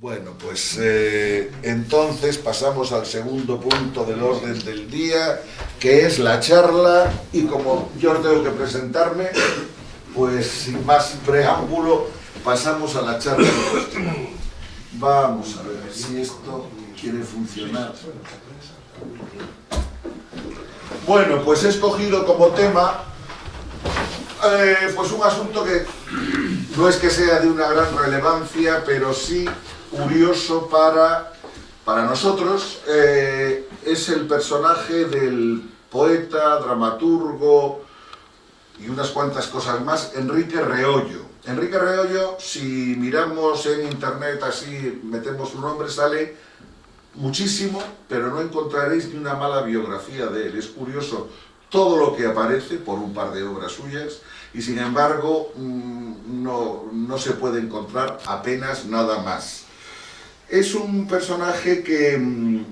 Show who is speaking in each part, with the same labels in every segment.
Speaker 1: Bueno, pues eh, entonces pasamos al segundo punto del orden del día, que es la charla, y como yo tengo que presentarme, pues sin más preámbulo, pasamos a la charla Vamos a ver si esto quiere funcionar. Bueno, pues he escogido como tema eh, pues un asunto que no es que sea de una gran relevancia, pero sí curioso para, para nosotros. Eh, es el personaje del poeta, dramaturgo y unas cuantas cosas más, Enrique Reollo. Enrique Reollo, si miramos en internet así, metemos su nombre, sale muchísimo, pero no encontraréis ni una mala biografía de él. Es curioso todo lo que aparece por un par de obras suyas y sin embargo mm, no, no se puede encontrar apenas nada más. Es un personaje que, mm,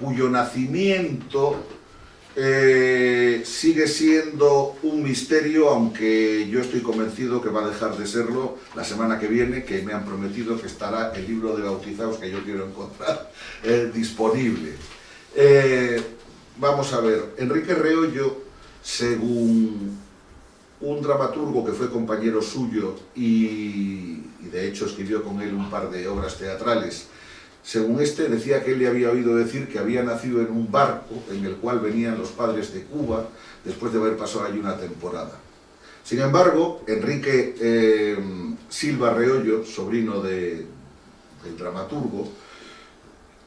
Speaker 1: cuyo nacimiento eh, sigue siendo un misterio, aunque yo estoy convencido que va a dejar de serlo la semana que viene, que me han prometido que estará el libro de bautizados que yo quiero encontrar eh, disponible. Eh, vamos a ver, Enrique Reollo, según un dramaturgo que fue compañero suyo y, de hecho escribió con él un par de obras teatrales. Según este, decía que él le había oído decir que había nacido en un barco en el cual venían los padres de Cuba después de haber pasado allí una temporada. Sin embargo, Enrique eh, Silva Reollo, sobrino del dramaturgo,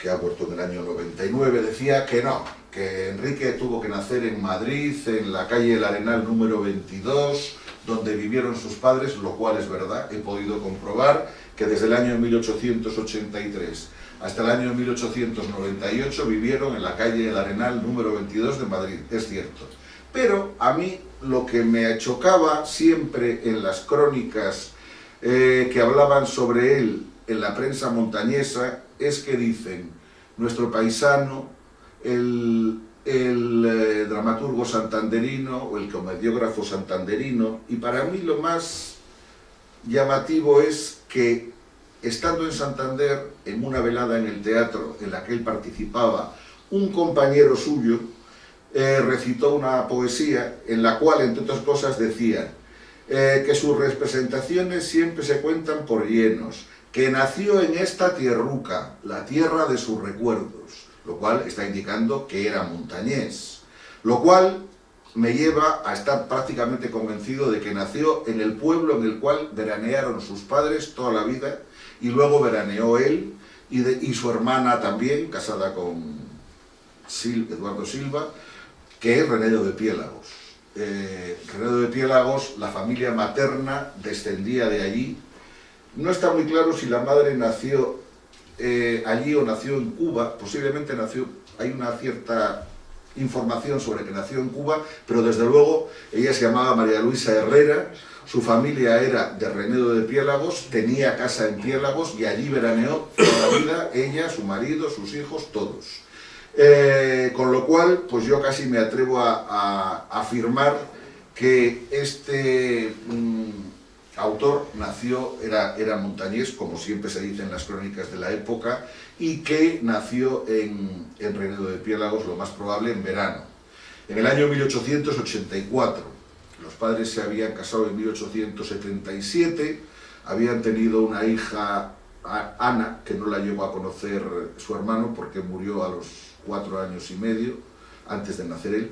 Speaker 1: que ha muerto en el año 99, decía que no, que Enrique tuvo que nacer en Madrid, en la calle El Arenal número 22, donde vivieron sus padres, lo cual es verdad, he podido comprobar que desde el año 1883 hasta el año 1898 vivieron en la calle El Arenal número 22 de Madrid, es cierto. Pero a mí lo que me chocaba siempre en las crónicas eh, que hablaban sobre él en la prensa montañesa es que dicen, nuestro paisano el, eh, dramaturgo santanderino o el comediógrafo santanderino y para mí lo más llamativo es que estando en Santander en una velada en el teatro en la que él participaba un compañero suyo eh, recitó una poesía en la cual entre otras cosas decía eh, que sus representaciones siempre se cuentan por llenos que nació en esta tierruca, la tierra de sus recuerdos, lo cual está indicando que era montañés, lo cual me lleva a estar prácticamente convencido de que nació en el pueblo en el cual veranearon sus padres toda la vida y luego veraneó él y, su hermana también, casada con Eduardo Silva, que es Renedo de Piélagos. Eh, de Piélagos, la familia materna descendía de allí. No está muy claro si la madre nació eh, allí o nació en Cuba, posiblemente nació, hay una cierta información sobre que nació en Cuba, pero desde luego ella se llamaba María Luisa Herrera, su familia era de Renedo de Piélagos, tenía casa en Piélagos y allí veraneó toda la vida, ella, su marido, sus hijos, todos. Eh, con lo cual, pues yo casi me atrevo a, afirmar que este... Mm, autor nació, era, era montañés, como siempre se dice en las crónicas de la época, y que nació en, en Renedo de Piélagos, lo más probable, en verano. En el año 1884, los padres se habían casado en 1877, habían tenido una hija, Ana, que no la llegó a conocer su hermano porque murió a los cuatro años y medio, antes de nacer él,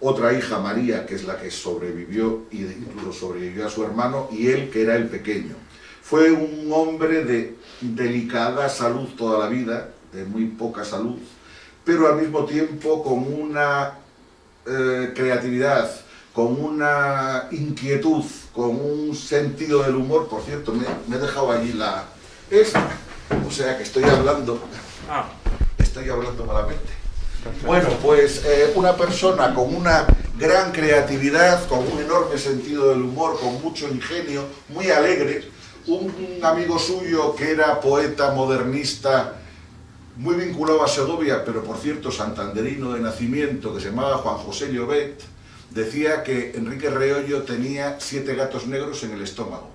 Speaker 1: otra hija, María, que es la que sobrevivió y incluso sobrevivió a su hermano, y él, que era el pequeño. Fue un hombre de delicada salud toda la vida, de muy poca salud, pero al mismo tiempo con una eh, creatividad, con una inquietud, con un sentido del humor, por cierto, me, he dejado allí la... esta, o sea que estoy hablando, ah. estoy hablando malamente. Bueno, pues eh, una persona con una gran creatividad, con un enorme sentido del humor, con mucho ingenio, muy alegre, un, amigo suyo que era poeta modernista, muy vinculado a Segovia, pero por cierto santanderino de nacimiento, que se llamaba Juan José Llobet, decía que Enrique Reollo tenía siete gatos negros en el estómago.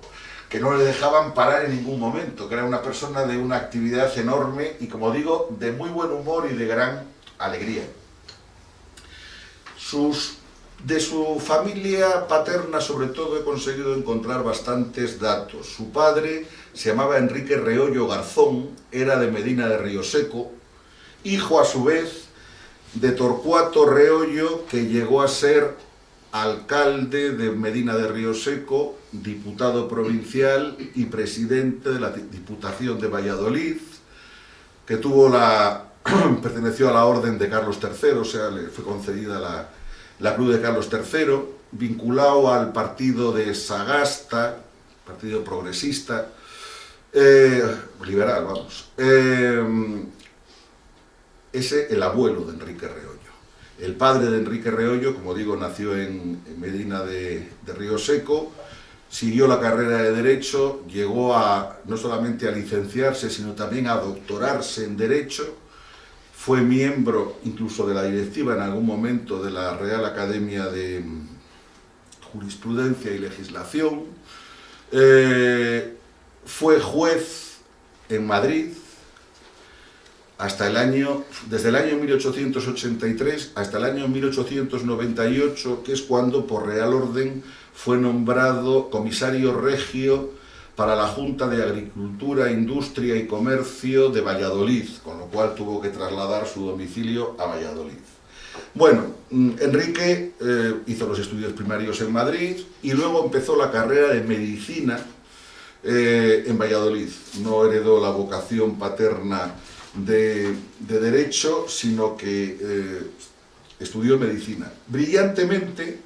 Speaker 1: que no le dejaban parar en ningún momento, que era una persona de una actividad enorme y, como digo, de muy buen humor y de gran alegría. De su familia paterna, sobre todo, he conseguido encontrar bastantes datos. Su padre se llamaba Enrique Reollo Garzón, era de Medina de Río Seco, hijo a su vez de Torcuato Reollo, que llegó a ser alcalde de Medina de Río Seco, diputado provincial y presidente de la Diputación de Valladolid, que tuvo la, perteneció a la orden de Carlos III, o sea, le fue concedida la, la Cruz de Carlos III, vinculado al partido de Sagasta, partido progresista, eh, liberal, vamos. Eh, ese, el abuelo de Enrique Reollo. El padre de Enrique Reollo, como digo, nació en, Medina de, Río Seco, siguió la carrera de Derecho, llegó a, no solamente a licenciarse, sino también a doctorarse en Derecho, fue miembro incluso de la directiva en algún momento de la Real Academia de Jurisprudencia y Legislación, eh, fue juez en Madrid, hasta el año, desde el año 1883 hasta el año 1898, que es cuando por Real Orden fue nombrado comisario regio para la Junta de Agricultura, Industria y Comercio de Valladolid, con lo cual tuvo que trasladar su domicilio a Valladolid. Bueno, mm, Enrique eh, hizo los estudios primarios en Madrid y luego empezó la carrera de Medicina eh, en Valladolid. No heredó la vocación paterna de, Derecho, sino que eh, estudió Medicina. Brillantemente,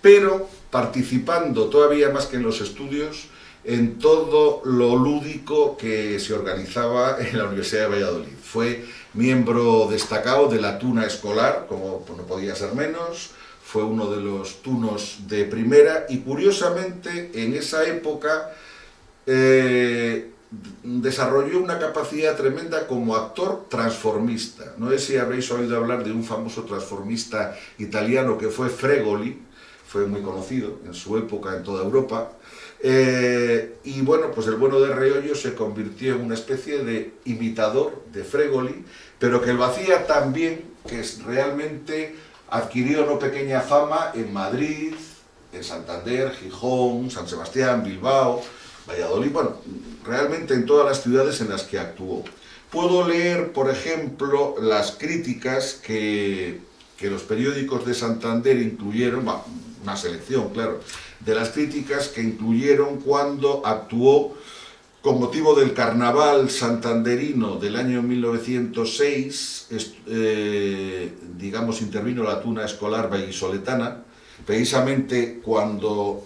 Speaker 1: pero participando todavía más que en los estudios en todo lo lúdico que se organizaba en la Universidad de Valladolid. Fue miembro destacado de la tuna escolar, como no podía ser menos, fue uno de los tunos de primera y curiosamente en esa época eh, desarrolló una capacidad tremenda como actor transformista. No sé si habréis oído hablar de un famoso transformista italiano que fue Fregoli, fue muy conocido en su época en toda Europa, eh, y bueno, pues el bueno de Reollo se convirtió en una especie de imitador de Fregoli, pero que lo hacía tan bien que realmente adquirió no pequeña fama en Madrid, en Santander, Gijón, San Sebastián, Bilbao, Valladolid, bueno, realmente en todas las ciudades en las que actuó. Puedo leer, por ejemplo, las críticas que, que los periódicos de Santander incluyeron, una selección, claro, de las críticas que incluyeron cuando actuó con motivo del carnaval santanderino del año 1906, eh, digamos, intervino la tuna escolar vallisoletana, precisamente cuando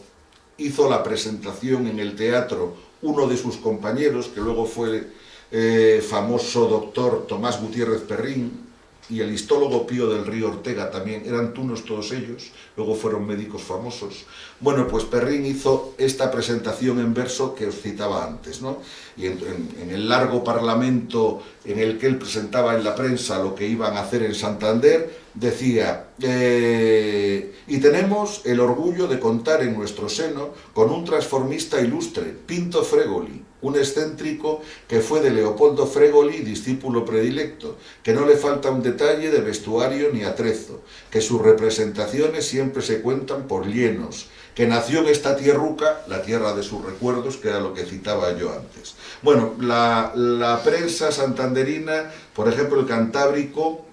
Speaker 1: hizo la presentación en el teatro uno de sus compañeros, que luego fue eh, famoso doctor Tomás Gutiérrez Perrín, y el histólogo Pío del Río Ortega también, eran tunos todos ellos, luego fueron médicos famosos. Bueno, pues Perrín hizo esta presentación en verso que os citaba antes, ¿no? Y en, el largo parlamento en el que él presentaba en la prensa lo que iban a hacer en Santander, decía, eh, y tenemos el orgullo de contar en nuestro seno con un transformista ilustre, Pinto Fregoli, un excéntrico que fue de Leopoldo Fregoli, discípulo predilecto, que no le falta un detalle de vestuario ni atrezo, que sus representaciones siempre se cuentan por llenos, que nació en esta tierruca, la tierra de sus recuerdos, que era lo que citaba yo antes. Bueno, la, la prensa santanderina, por ejemplo el Cantábrico,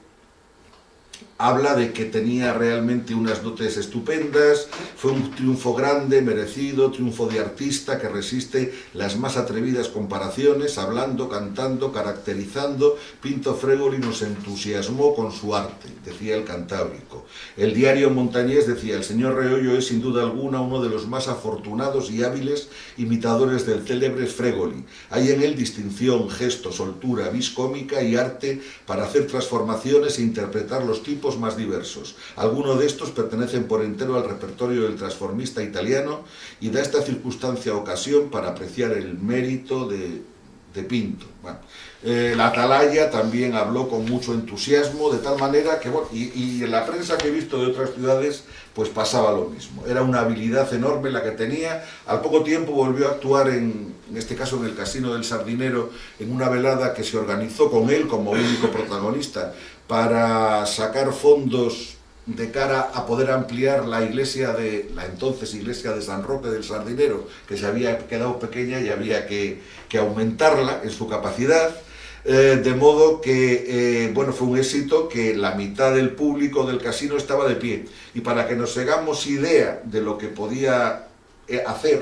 Speaker 1: habla de que tenía realmente unas dotes estupendas, fue un triunfo grande, merecido, triunfo de artista que resiste las más atrevidas comparaciones, hablando, cantando, caracterizando, Pinto Fregoli nos entusiasmó con su arte, decía el Cantábrico. El diario montañés decía, el señor Reollo es sin duda alguna uno de los más afortunados y hábiles imitadores del célebre Fregoli. Hay en él distinción, gesto, soltura, vis cómica y arte para hacer transformaciones e interpretar los tipos más diversos. Algunos de estos pertenecen por entero al repertorio del transformista italiano y da esta circunstancia ocasión para apreciar el mérito de, Pinto. La Atalaya también habló con mucho entusiasmo, de tal manera que, bueno, y, en la prensa que he visto de otras ciudades, pues pasaba lo mismo. Era una habilidad enorme la que tenía. Al poco tiempo volvió a actuar, en este caso en el Casino del Sardinero, en una velada que se organizó con él como único protagonista para sacar fondos de cara a poder ampliar la iglesia de la entonces iglesia de San Roque del Sardinero, que se había quedado pequeña y había que, aumentarla en su capacidad, eh, de modo que, eh, bueno, fue un éxito que la mitad del público del casino estaba de pie. Y para que nos hagamos idea de lo que podía eh, hacer,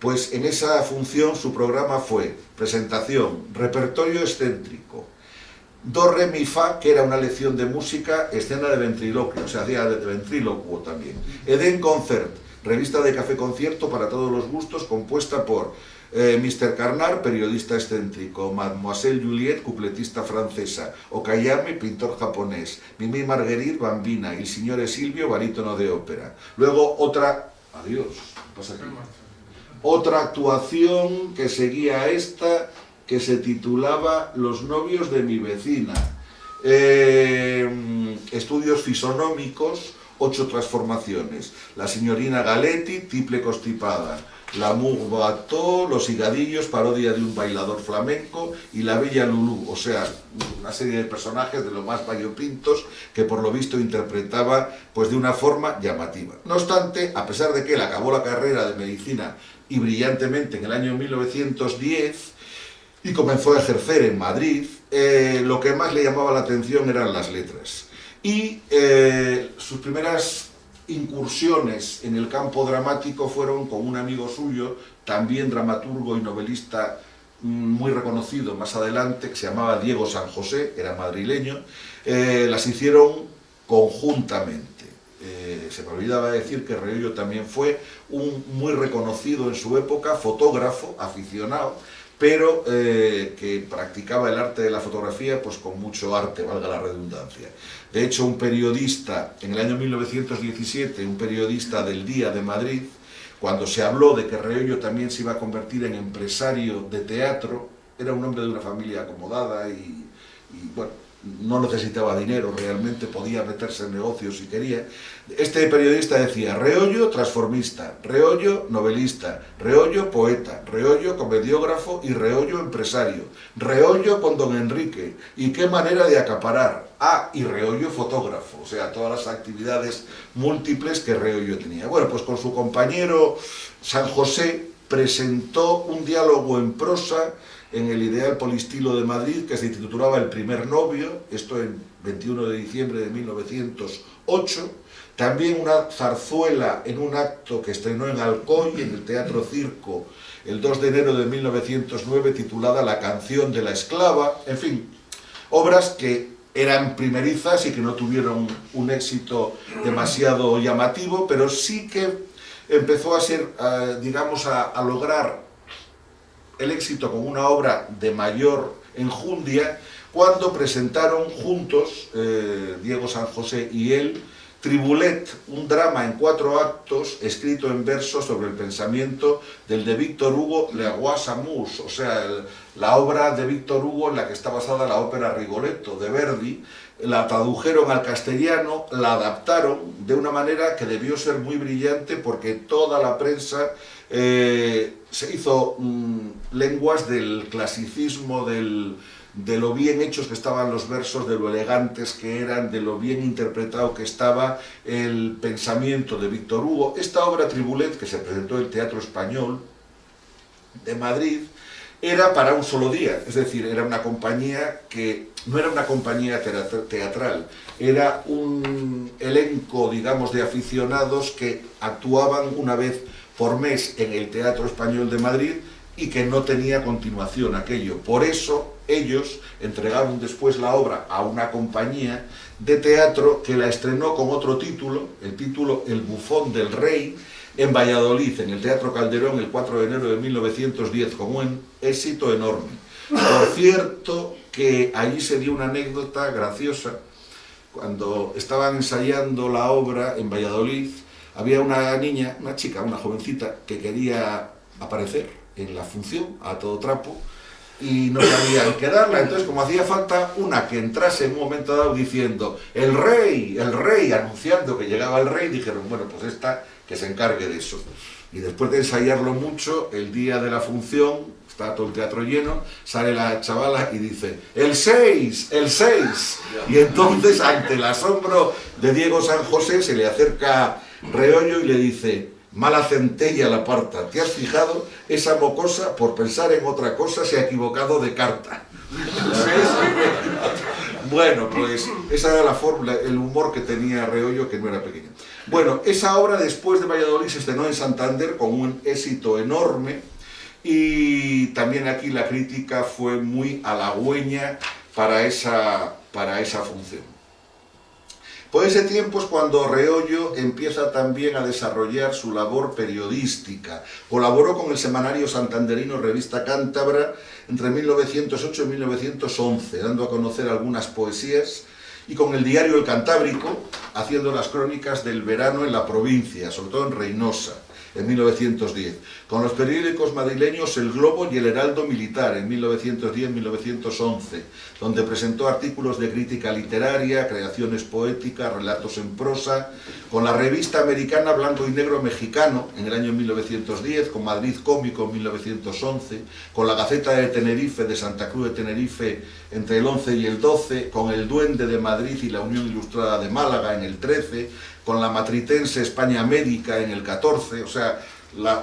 Speaker 1: pues en esa función su programa fue presentación, repertorio excéntrico, Do, Re, Mi, Fa, que era una lección de música, escena de ventriloquio, o sea, hacía de ventriloquio también. Eden Concert, revista de café concierto para todos los gustos, compuesta por eh, Mr. Carnard, periodista excéntrico, Mademoiselle Juliette, cupletista francesa, Okayame, pintor japonés, Mimi Marguerite, bambina, y el señor Silvio, barítono de ópera. Luego otra... Adiós, pasa aquí? Otra actuación que seguía esta que se titulaba Los novios de mi vecina. Eh, estudios fisonómicos, ocho transformaciones. La señorina Galetti, triple constipada. La Bateau, Los higadillos, parodia de un bailador flamenco, y La Bella Lulú, o sea, una serie de personajes de lo más variopintos que por lo visto interpretaba pues de una forma llamativa. No obstante, a pesar de que él acabó la carrera de medicina y brillantemente en el año 1910, y comenzó a ejercer en Madrid, eh, lo que más le llamaba la atención eran las letras. Y eh, sus primeras incursiones en el campo dramático fueron con un amigo suyo, también dramaturgo y novelista mm, muy reconocido más adelante, que se llamaba Diego San José, era madrileño, eh, las hicieron conjuntamente. se me olvidaba decir que Reollo también fue un muy reconocido en su época, fotógrafo, aficionado, pero eh, que practicaba el arte de la fotografía pues con mucho arte, valga la redundancia. De hecho, un periodista, en el año 1917, un periodista del Día de Madrid, cuando se habló de que Reollo también se iba a convertir en empresario de teatro, era un hombre de una familia acomodada y, y bueno, no necesitaba dinero, realmente podía meterse en negocios si quería. Este periodista decía, Reollo transformista, Reollo novelista, Reollo poeta, Reollo comediógrafo y Reollo empresario, Reollo con don Enrique, y qué manera de acaparar, ah, y Reollo fotógrafo, o sea, todas las actividades múltiples que Reollo tenía. Bueno, pues con su compañero San José presentó un diálogo en prosa en el Ideal Polistilo de Madrid, que se titulaba El primer novio, esto en 21 de diciembre de 1908, también una zarzuela en un acto que estrenó en Alcoy, en el Teatro Circo, el 2 de enero de 1909, titulada La canción de la esclava, en fin, obras que eran primerizas y que no tuvieron un éxito demasiado llamativo, pero sí que empezó a ser, eh, digamos, a lograr el éxito con una obra de mayor enjundia cuando presentaron juntos, eh, Diego San José y él, Tribulet, un drama en cuatro actos escrito en verso sobre el pensamiento del de Víctor Hugo Le Amours, o sea, la obra de Víctor Hugo en la que está basada la ópera Rigoletto de Verdi, la tradujeron al castellano, la adaptaron de una manera que debió ser muy brillante porque toda la prensa eh, se hizo mm, lenguas del clasicismo, de lo bien hechos que estaban los versos, de lo elegantes que eran, de lo bien interpretado que estaba el pensamiento de Víctor Hugo. Esta obra Tribulet, que se presentó en el Teatro Español de Madrid, era para un solo día, es decir, era una compañía que no era una compañía teatral, era un elenco, digamos, de aficionados que actuaban una vez por mes en el Teatro Español de Madrid y que no tenía continuación aquello. Por eso ellos entregaron después la obra a una compañía de teatro que la estrenó con otro título, el título El bufón del rey, en Valladolid, en el Teatro Calderón, el 4 de enero de 1910, con un éxito enorme. Por cierto, que allí se dio una anécdota graciosa, cuando estaban ensayando la obra en Valladolid, había una niña, una chica, una jovencita, que quería aparecer en la función a todo trapo, y no sabían qué darla. Entonces, como hacía falta una que entrase en un momento dado diciendo el rey, el rey, anunciando que llegaba el rey, dijeron, bueno, pues esta que se encargue de eso. Y después de ensayarlo mucho, el día de la función, está todo el teatro lleno, sale la chavala y dice, el 6, el 6. Y entonces, ante el asombro de Diego San José, se le acerca Reollo y le dice, mala centella la parta, ¿te has fijado? Esa mocosa, por pensar en otra cosa, se ha equivocado de carta. bueno, pues esa era la fórmula, el humor que tenía Reollo, que no era pequeño. Bueno, esa obra después de Valladolid se estrenó en Santander con un éxito enorme y también aquí la crítica fue muy halagüeña para esa, para esa función. Por ese tiempo es cuando Reollo empieza también a desarrollar su labor periodística. Colaboró con el semanario santanderino Revista Cántabra entre 1908 y 1911, dando a conocer algunas poesías, y con el diario El Cantábrico, haciendo las crónicas del verano en la provincia, sobre todo en Reynosa en 1910, con los periódicos madrileños El Globo y El Heraldo Militar en 1910-1911, donde presentó artículos de crítica literaria, creaciones poéticas, relatos en prosa, con la revista americana Blanco y Negro Mexicano en el año 1910, con Madrid Cómico en 1911, con la Gaceta de Tenerife de Santa Cruz de Tenerife entre el 11 y el 12, con El Duende de Madrid y la Unión Ilustrada de Málaga en el 13, con la matritense España Médica en el 14, o sea,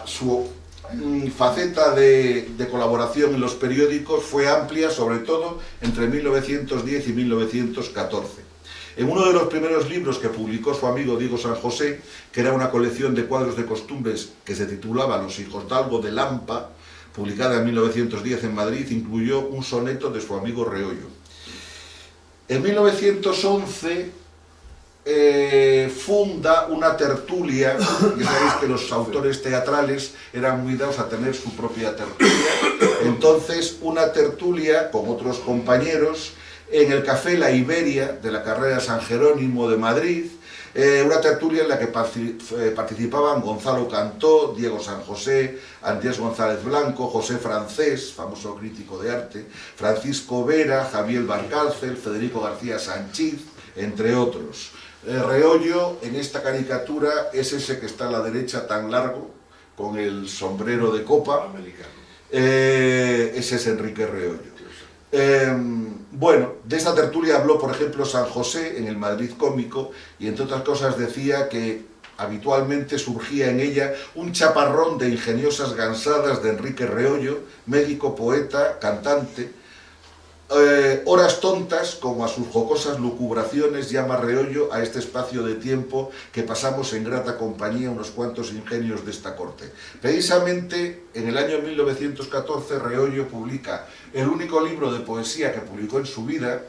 Speaker 1: su mm, faceta de, de, colaboración en los periódicos fue amplia, sobre todo entre 1910 y 1914. En uno de los primeros libros que publicó su amigo Diego San José, que era una colección de cuadros de costumbres que se titulaba Los hijos d'Algo de Lampa, publicada en 1910 en Madrid, incluyó un soneto de su amigo Reollo. En 1911 eh, funda una tertulia, ya sabéis que los autores teatrales eran muy dados a tener su propia tertulia, entonces una tertulia con otros compañeros en el Café La Iberia de la carrera San Jerónimo de Madrid, eh, una tertulia en la que eh, participaban Gonzalo Cantó, Diego San José, Andrés González Blanco, José Francés, famoso crítico de arte, Francisco Vera, Javier Barcálcel, Federico García Sanchiz, entre otros. El reollo en esta caricatura es ese que está a la derecha tan largo, con el sombrero de copa. Eh, ese es Enrique Reollo. Em, bueno, de esta tertulia habló, por ejemplo, San José en el Madrid Cómico y entre otras cosas decía que habitualmente surgía en ella un chaparrón de ingeniosas gansadas de Enrique Reollo, médico, poeta, cantante, eh, horas tontas, como a sus jocosas lucubraciones, llama Reollo a este espacio de tiempo que pasamos en grata compañía unos cuantos ingenios de esta corte. Precisamente en el año 1914 Reollo publica el único libro de poesía que publicó en su vida,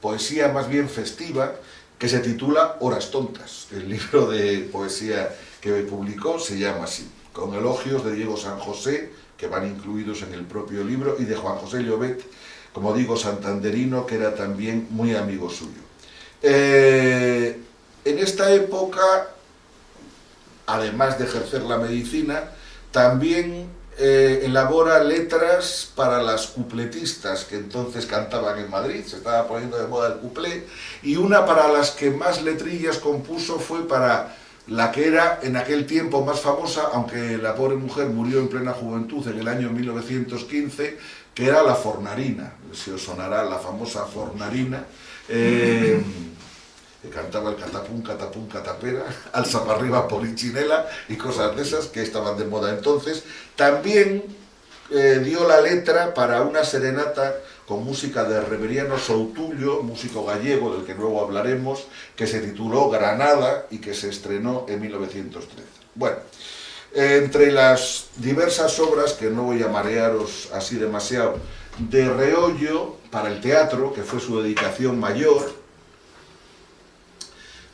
Speaker 1: poesía más bien festiva, que se titula Horas tontas. El libro de poesía que publicó se llama así, con elogios de Diego San José, que van incluidos en el propio libro, y de Juan José Llobet, como digo, santanderino, que era también muy amigo suyo. Eh, en esta época, además de ejercer la medicina, también eh, elabora letras para las cupletistas que entonces cantaban en Madrid, se estaba poniendo de moda el cuplé, y una para las que más letrillas compuso fue para la que era en aquel tiempo más famosa, aunque la pobre mujer murió en plena juventud en el año 1915, que era la fornarina, si os sonará la famosa fornarina, eh, que cantaba el catapum, catapum, catapera, alza para arriba polichinela y cosas de esas que estaban de moda entonces. También eh, dio la letra para una serenata con música de Reveriano Soutullo, músico gallego del que luego hablaremos, que se tituló Granada y que se estrenó en 1913. Bueno, entre las diversas obras, que no voy a marearos así demasiado, de Reollo para el teatro, que fue su dedicación mayor,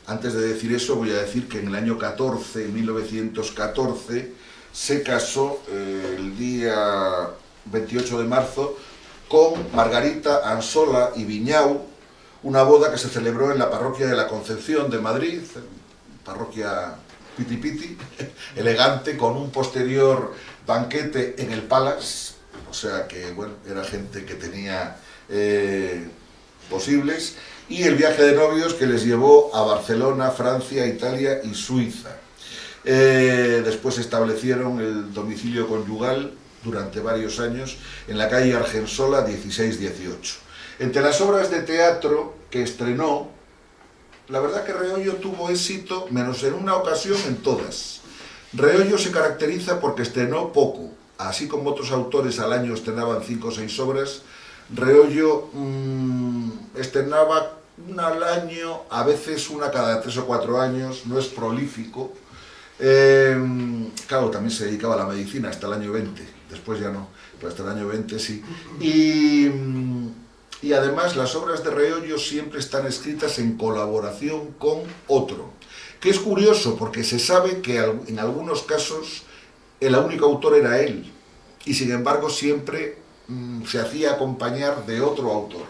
Speaker 1: antes de decir eso voy a decir que en el año 14, 1914, se casó eh, el día 28 de marzo con Margarita Ansola y Viñau, una boda que se celebró en la parroquia de la Concepción de Madrid, parroquia piti piti, elegante, con un posterior banquete en el Palace, o sea que, bueno, era gente que tenía eh, posibles, y el viaje de novios que les llevó a Barcelona, Francia, Italia y Suiza. Eh, después establecieron el domicilio conyugal durante varios años en la calle Argensola 16-18. Entre las obras de teatro que estrenó, la verdad que Reollo tuvo éxito, menos en una ocasión, en todas. Reollo se caracteriza porque estrenó poco, así como otros autores al año estrenaban cinco o seis obras, Reollo mmm, estrenaba una al año, a veces una cada tres o cuatro años, no es prolífico. Eh, claro, también se dedicaba a la medicina hasta el año 20, después ya no, pero hasta el año 20 sí. Y, y además las obras de Reollo siempre están escritas en colaboración con otro, que es curioso porque se sabe que en algunos casos el único autor era él, y sin embargo siempre mmm, se hacía acompañar de otro autor.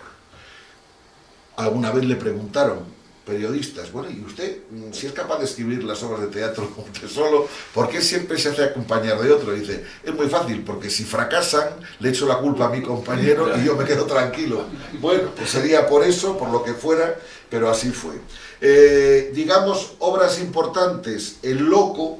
Speaker 1: Alguna vez le preguntaron, periodistas, bueno, ¿y usted, mm, si es capaz de escribir las obras de teatro solo, por qué siempre se hace acompañar de otro? Dice, es muy fácil, porque si fracasan, le echo la culpa a mi compañero y yo me quedo tranquilo. Bueno, pues sería por eso, por lo que fuera, pero así fue. Eh, digamos, obras importantes, El Loco,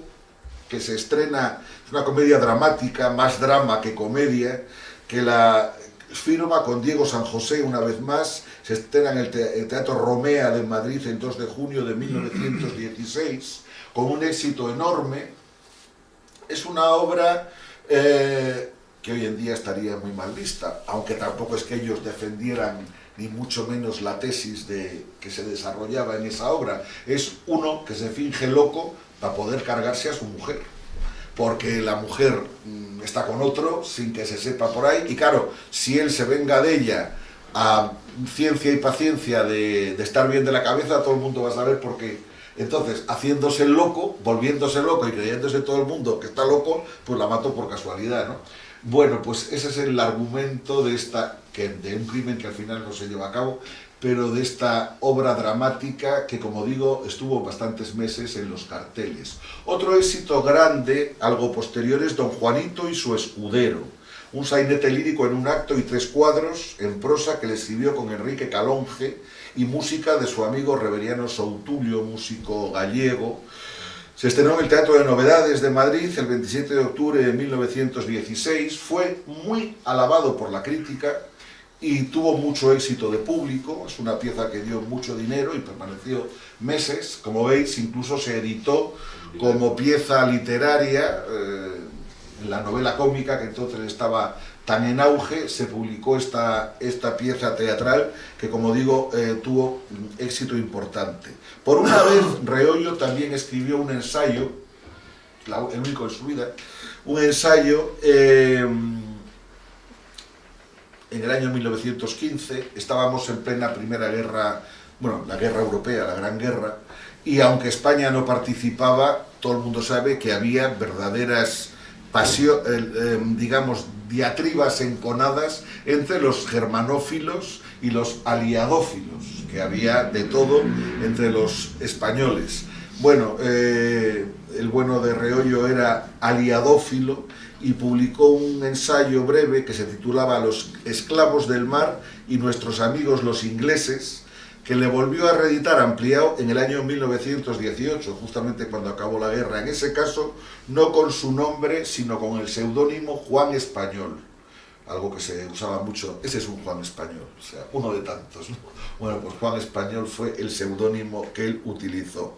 Speaker 1: que se estrena, es una comedia dramática, más drama que comedia, que la firma con Diego San José una vez más, se estrena en el, te el Teatro Romea de Madrid el 2 de junio de 1916, con un éxito enorme. Es una obra eh, que hoy en día estaría muy mal vista, aunque tampoco es que ellos defendieran ni mucho menos la tesis de, que se desarrollaba en esa obra. Es uno que se finge loco para poder cargarse a su mujer porque la mujer mmm, está con otro sin que se sepa por ahí y claro, si él se venga de ella a ciencia y paciencia de, estar bien de la cabeza, todo el mundo va a saber por qué. Entonces, haciéndose loco, volviéndose loco y creyéndose todo el mundo que está loco, pues la mató por casualidad, ¿no? Bueno, pues ese es el argumento de, esta, que, de un crimen que al final no se lleva a cabo, pero de esta obra dramática que, como digo, estuvo bastantes meses en los carteles. Otro éxito grande, algo posterior, es Don Juanito y su escudero, un sainete lírico en un acto y tres cuadros en prosa que le escribió con Enrique Calonge y música de su amigo Reveriano Soutulio, músico gallego. Se estrenó en el Teatro de Novedades de Madrid el 27 de octubre de 1916, fue muy alabado por la crítica, y tuvo mucho éxito de público, es una pieza que dio mucho dinero y permaneció meses, como veis incluso se editó como pieza literaria, eh, la novela cómica que entonces estaba tan en auge, se publicó esta, esta pieza teatral que como digo eh, tuvo éxito importante. Por una vez Reollo también escribió un ensayo, el único en su vida, un ensayo eh, en el año 1915, estábamos en plena Primera Guerra, bueno, la Guerra Europea, la Gran Guerra, y aunque España no participaba, todo el mundo sabe que había verdaderas eh, digamos, diatribas enconadas entre los germanófilos y los aliadófilos, que había de todo entre los españoles. Bueno, eh, el bueno de Reollo era aliadófilo, y publicó un ensayo breve que se titulaba Los esclavos del mar y nuestros amigos los ingleses, que le volvió a reeditar ampliado en el año 1918, justamente cuando acabó la guerra. En ese caso, no con su nombre, sino con el seudónimo Juan Español, algo que se usaba mucho. Ese es un Juan Español, o sea, uno de tantos. ¿no? Bueno, pues Juan Español fue el seudónimo que él utilizó.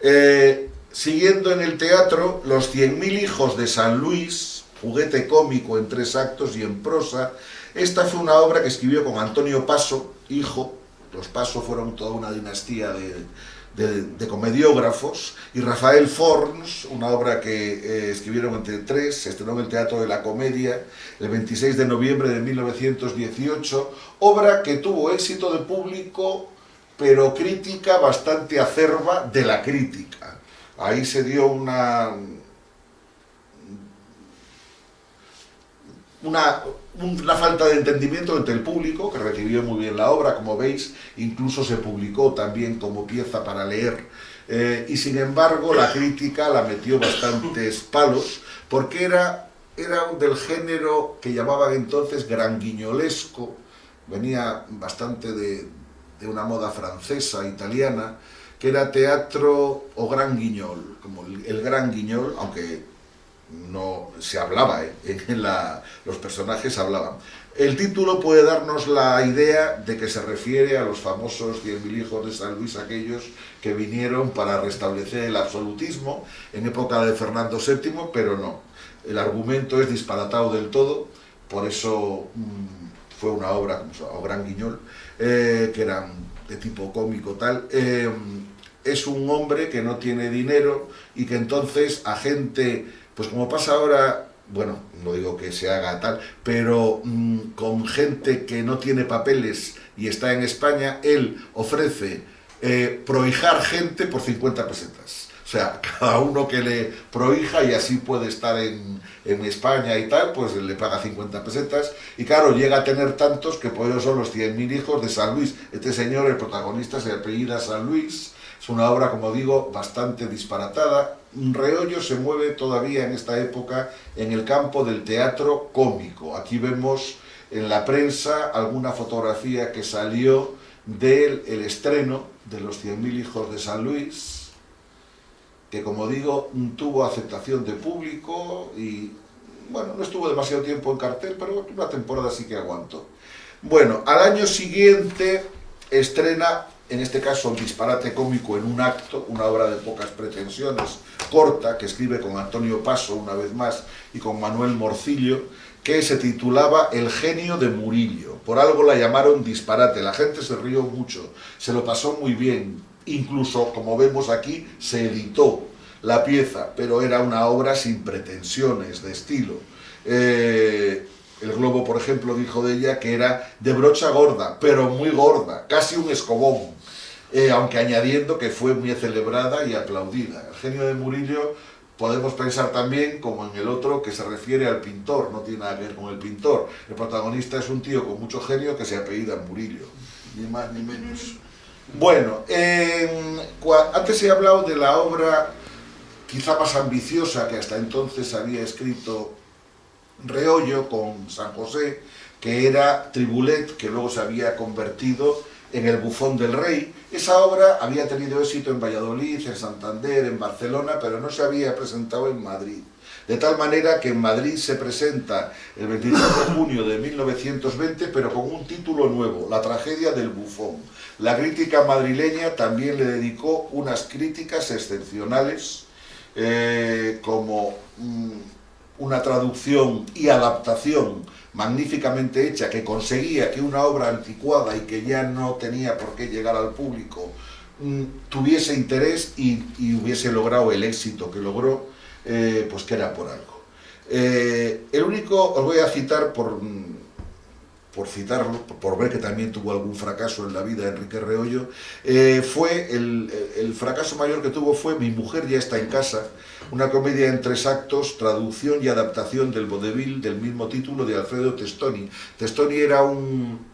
Speaker 1: Eh, Siguiendo en el teatro, Los 100.000 hijos de San Luis, juguete cómico en tres actos y en prosa. Esta fue una obra que escribió con Antonio Paso, hijo. Los Paso fueron toda una dinastía de, de, comediógrafos. Y Rafael Forns, una obra que eh, escribieron entre tres, se estrenó en el Teatro de la Comedia el 26 de noviembre de 1918. Obra que tuvo éxito de público, pero crítica bastante acerba de la crítica ahí se dio una, una, una, falta de entendimiento entre el público, que recibió muy bien la obra, como veis, incluso se publicó también como pieza para leer, eh, y sin embargo la crítica la metió bastantes palos, porque era era del género que llamaban entonces granguiñolesco, venía bastante de, de una moda francesa, italiana, que era teatro o gran guiñol, como el, gran guiñol, aunque no se hablaba, ¿eh? en la, los personajes hablaban. El título puede darnos la idea de que se refiere a los famosos 100.000 hijos de San Luis, aquellos que vinieron para restablecer el absolutismo en época de Fernando VII, pero no. El argumento es disparatado del todo, por eso mmm, fue una obra, o Gran Guiñol, eh, que eran de tipo cómico tal, eh, es un hombre que no tiene dinero y que entonces a gente, pues como pasa ahora, bueno, no digo que se haga tal, pero mmm, con gente que no tiene papeles y está en España, él ofrece eh, prohijar gente por 50 pesetas. O sea, cada uno que le prohija y así puede estar en, en, España y tal, pues le paga 50 pesetas. Y claro, llega a tener tantos que por ello son los 100.000 hijos de San Luis. Este señor, el protagonista, se apellida San Luis. Es una obra, como digo, bastante disparatada. Reollo se mueve todavía en esta época en el campo del teatro cómico. Aquí vemos en la prensa alguna fotografía que salió del el estreno de los 100.000 hijos de San Luis, que como digo, tuvo aceptación de público y, bueno, no estuvo demasiado tiempo en cartel, pero una temporada sí que aguantó. Bueno, al año siguiente estrena, en este caso, un disparate cómico en un acto, una obra de pocas pretensiones, corta, que escribe con Antonio Paso una vez más y con Manuel Morcillo, que se titulaba El genio de Murillo. Por algo la llamaron disparate, la gente se rió mucho, se lo pasó muy bien, incluso, como vemos aquí, se editó la pieza, pero era una obra sin pretensiones de estilo. Eh, el Globo, por ejemplo, dijo de ella que era de brocha gorda, pero muy gorda, casi un escobón, eh, aunque añadiendo que fue muy celebrada y aplaudida. El genio de Murillo podemos pensar también, como en el otro, que se refiere al pintor, no tiene nada que ver con el pintor. El protagonista es un tío con mucho genio que se apellida Murillo, ni más ni menos. Bueno, antes he hablado de la obra quizá más ambiciosa que hasta entonces había escrito Reollo con San José, que era Tribulet, que luego se había convertido en El bufón del rey. Esa obra había tenido éxito en Valladolid, en Santander, en Barcelona, pero no se había presentado en Madrid. De tal manera que en Madrid se presenta el 23 de junio de 1920, pero con un título nuevo, La tragedia del bufón. La crítica madrileña también le dedicó unas críticas excepcionales, eh, como mm, una traducción y adaptación magníficamente hecha que conseguía que una obra anticuada y que ya no tenía por qué llegar al público mm, tuviese interés y, hubiese logrado el éxito que logró eh, pues que era por algo. Eh, el único, os voy a citar por, por citarlo, por ver que también tuvo algún fracaso en la vida Enrique Reollo, eh, fue el, el, fracaso mayor que tuvo fue Mi mujer ya está en casa, una comedia en tres actos, traducción y adaptación del vodevil del mismo título de Alfredo Testoni. Testoni era un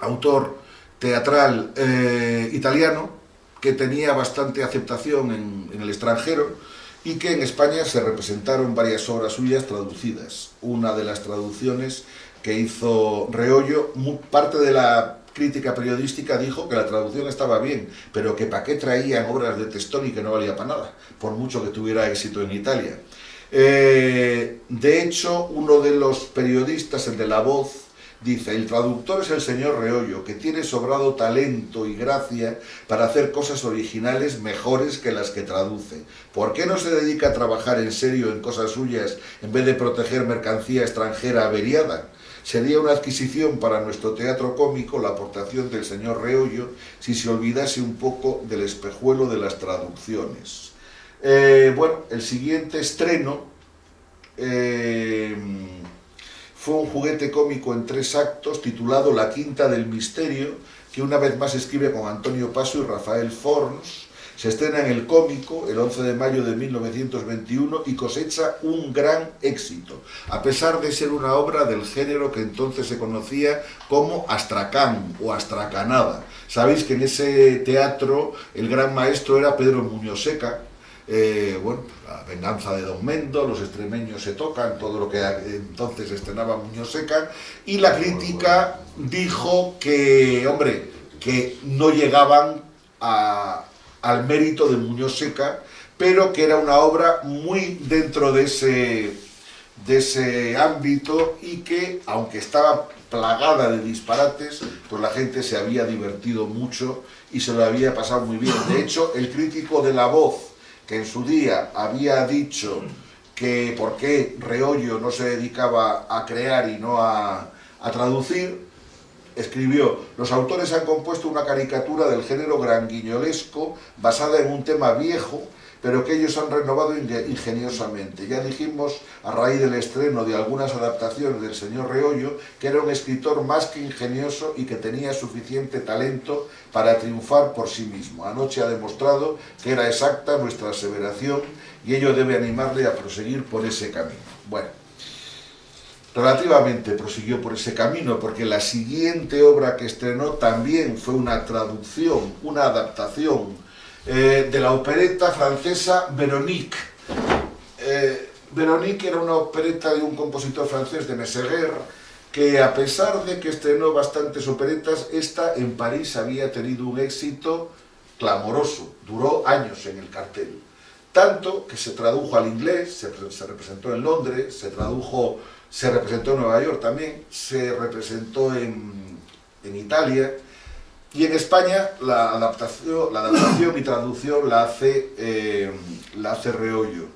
Speaker 1: autor teatral eh, italiano que tenía bastante aceptación en, en el extranjero, y que en España se representaron varias obras suyas traducidas. Una de las traducciones que hizo Reollo, parte de la crítica periodística dijo que la traducción estaba bien, pero que para qué traían obras de Testoni que no valía para nada, por mucho que tuviera éxito en Italia. Eh, de hecho, uno de los periodistas, el de La Voz, Dice, el traductor es el señor Reollo, que tiene sobrado talento y gracia para hacer cosas originales mejores que las que traduce. ¿Por qué no se dedica a trabajar en serio en cosas suyas en vez de proteger mercancía extranjera averiada? Sería una adquisición para nuestro teatro cómico la aportación del señor Reollo si se olvidase un poco del espejuelo de las traducciones. Eh, bueno, el siguiente estreno... Eh, fue un juguete cómico en tres actos titulado La Quinta del Misterio, que una vez más escribe con Antonio Paso y Rafael Forns. Se estrena en el cómico el 11 de mayo de 1921 y cosecha un gran éxito, a pesar de ser una obra del género que entonces se conocía como astracán o astracanada. Sabéis que en ese teatro el gran maestro era Pedro Muñoz Seca, eh, bueno, la venganza de Don Mendo, los extremeños se tocan, todo lo que entonces estrenaba Muñoz Seca, y la crítica dijo que, hombre, que no llegaban al mérito de Muñoz Seca, pero que era una obra muy dentro de ese, de ese ámbito y que, aunque estaba plagada de disparates, pues la gente se había divertido mucho y se lo había pasado muy bien. De hecho, el crítico de La Voz, que en su día había dicho que por qué Reollo no se dedicaba a crear y no a, a traducir, escribió, los autores han compuesto una caricatura del género granguiñolesco basada en un tema viejo pero que ellos han renovado ingeniosamente. Ya dijimos, a raíz del estreno de algunas adaptaciones del señor Reollo, que era un escritor más que ingenioso y que tenía suficiente talento para triunfar por sí mismo. Anoche ha demostrado que era exacta nuestra aseveración y ello debe animarle a proseguir por ese camino. Bueno, relativamente prosiguió por ese camino, porque la siguiente obra que estrenó también fue una traducción, una adaptación eh, de la opereta francesa Véronique. Eh, Véronique era una opereta de un compositor francés de Messeguer, que a pesar de que estrenó bastantes operetas, esta en París había tenido un éxito clamoroso, duró años en el cartel. Tanto que se tradujo al inglés, se representó en Londres, se tradujo, se representó en Nueva York también, se representó en, en Italia, y en España la adaptación, la adaptación y traducción la hace, eh, la hace Reollo.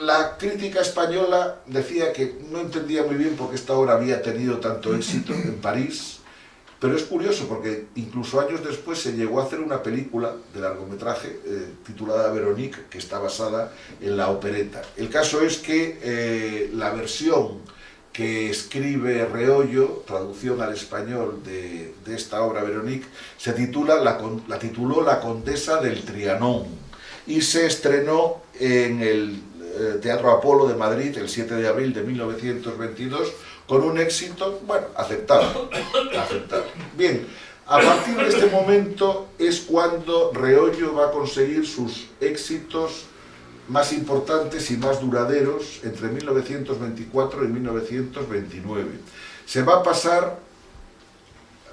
Speaker 1: la crítica española decía que no entendía muy bien por qué esta obra había tenido tanto éxito en París, pero es curioso porque incluso años después se llegó a hacer una película de largometraje eh, titulada Veronique, que está basada en la opereta. El caso es que eh, la versión que escribe Reollo, traducción al español de, esta obra Veronique, se titula, la, la, tituló La Condesa del Trianón y se estrenó en el eh, Teatro Apolo de Madrid el 7 de abril de 1922 con un éxito, bueno, aceptado. Bien, a partir de este momento es cuando Reollo va a conseguir sus éxitos más importantes y más duraderos entre 1924 y 1929. Se va a pasar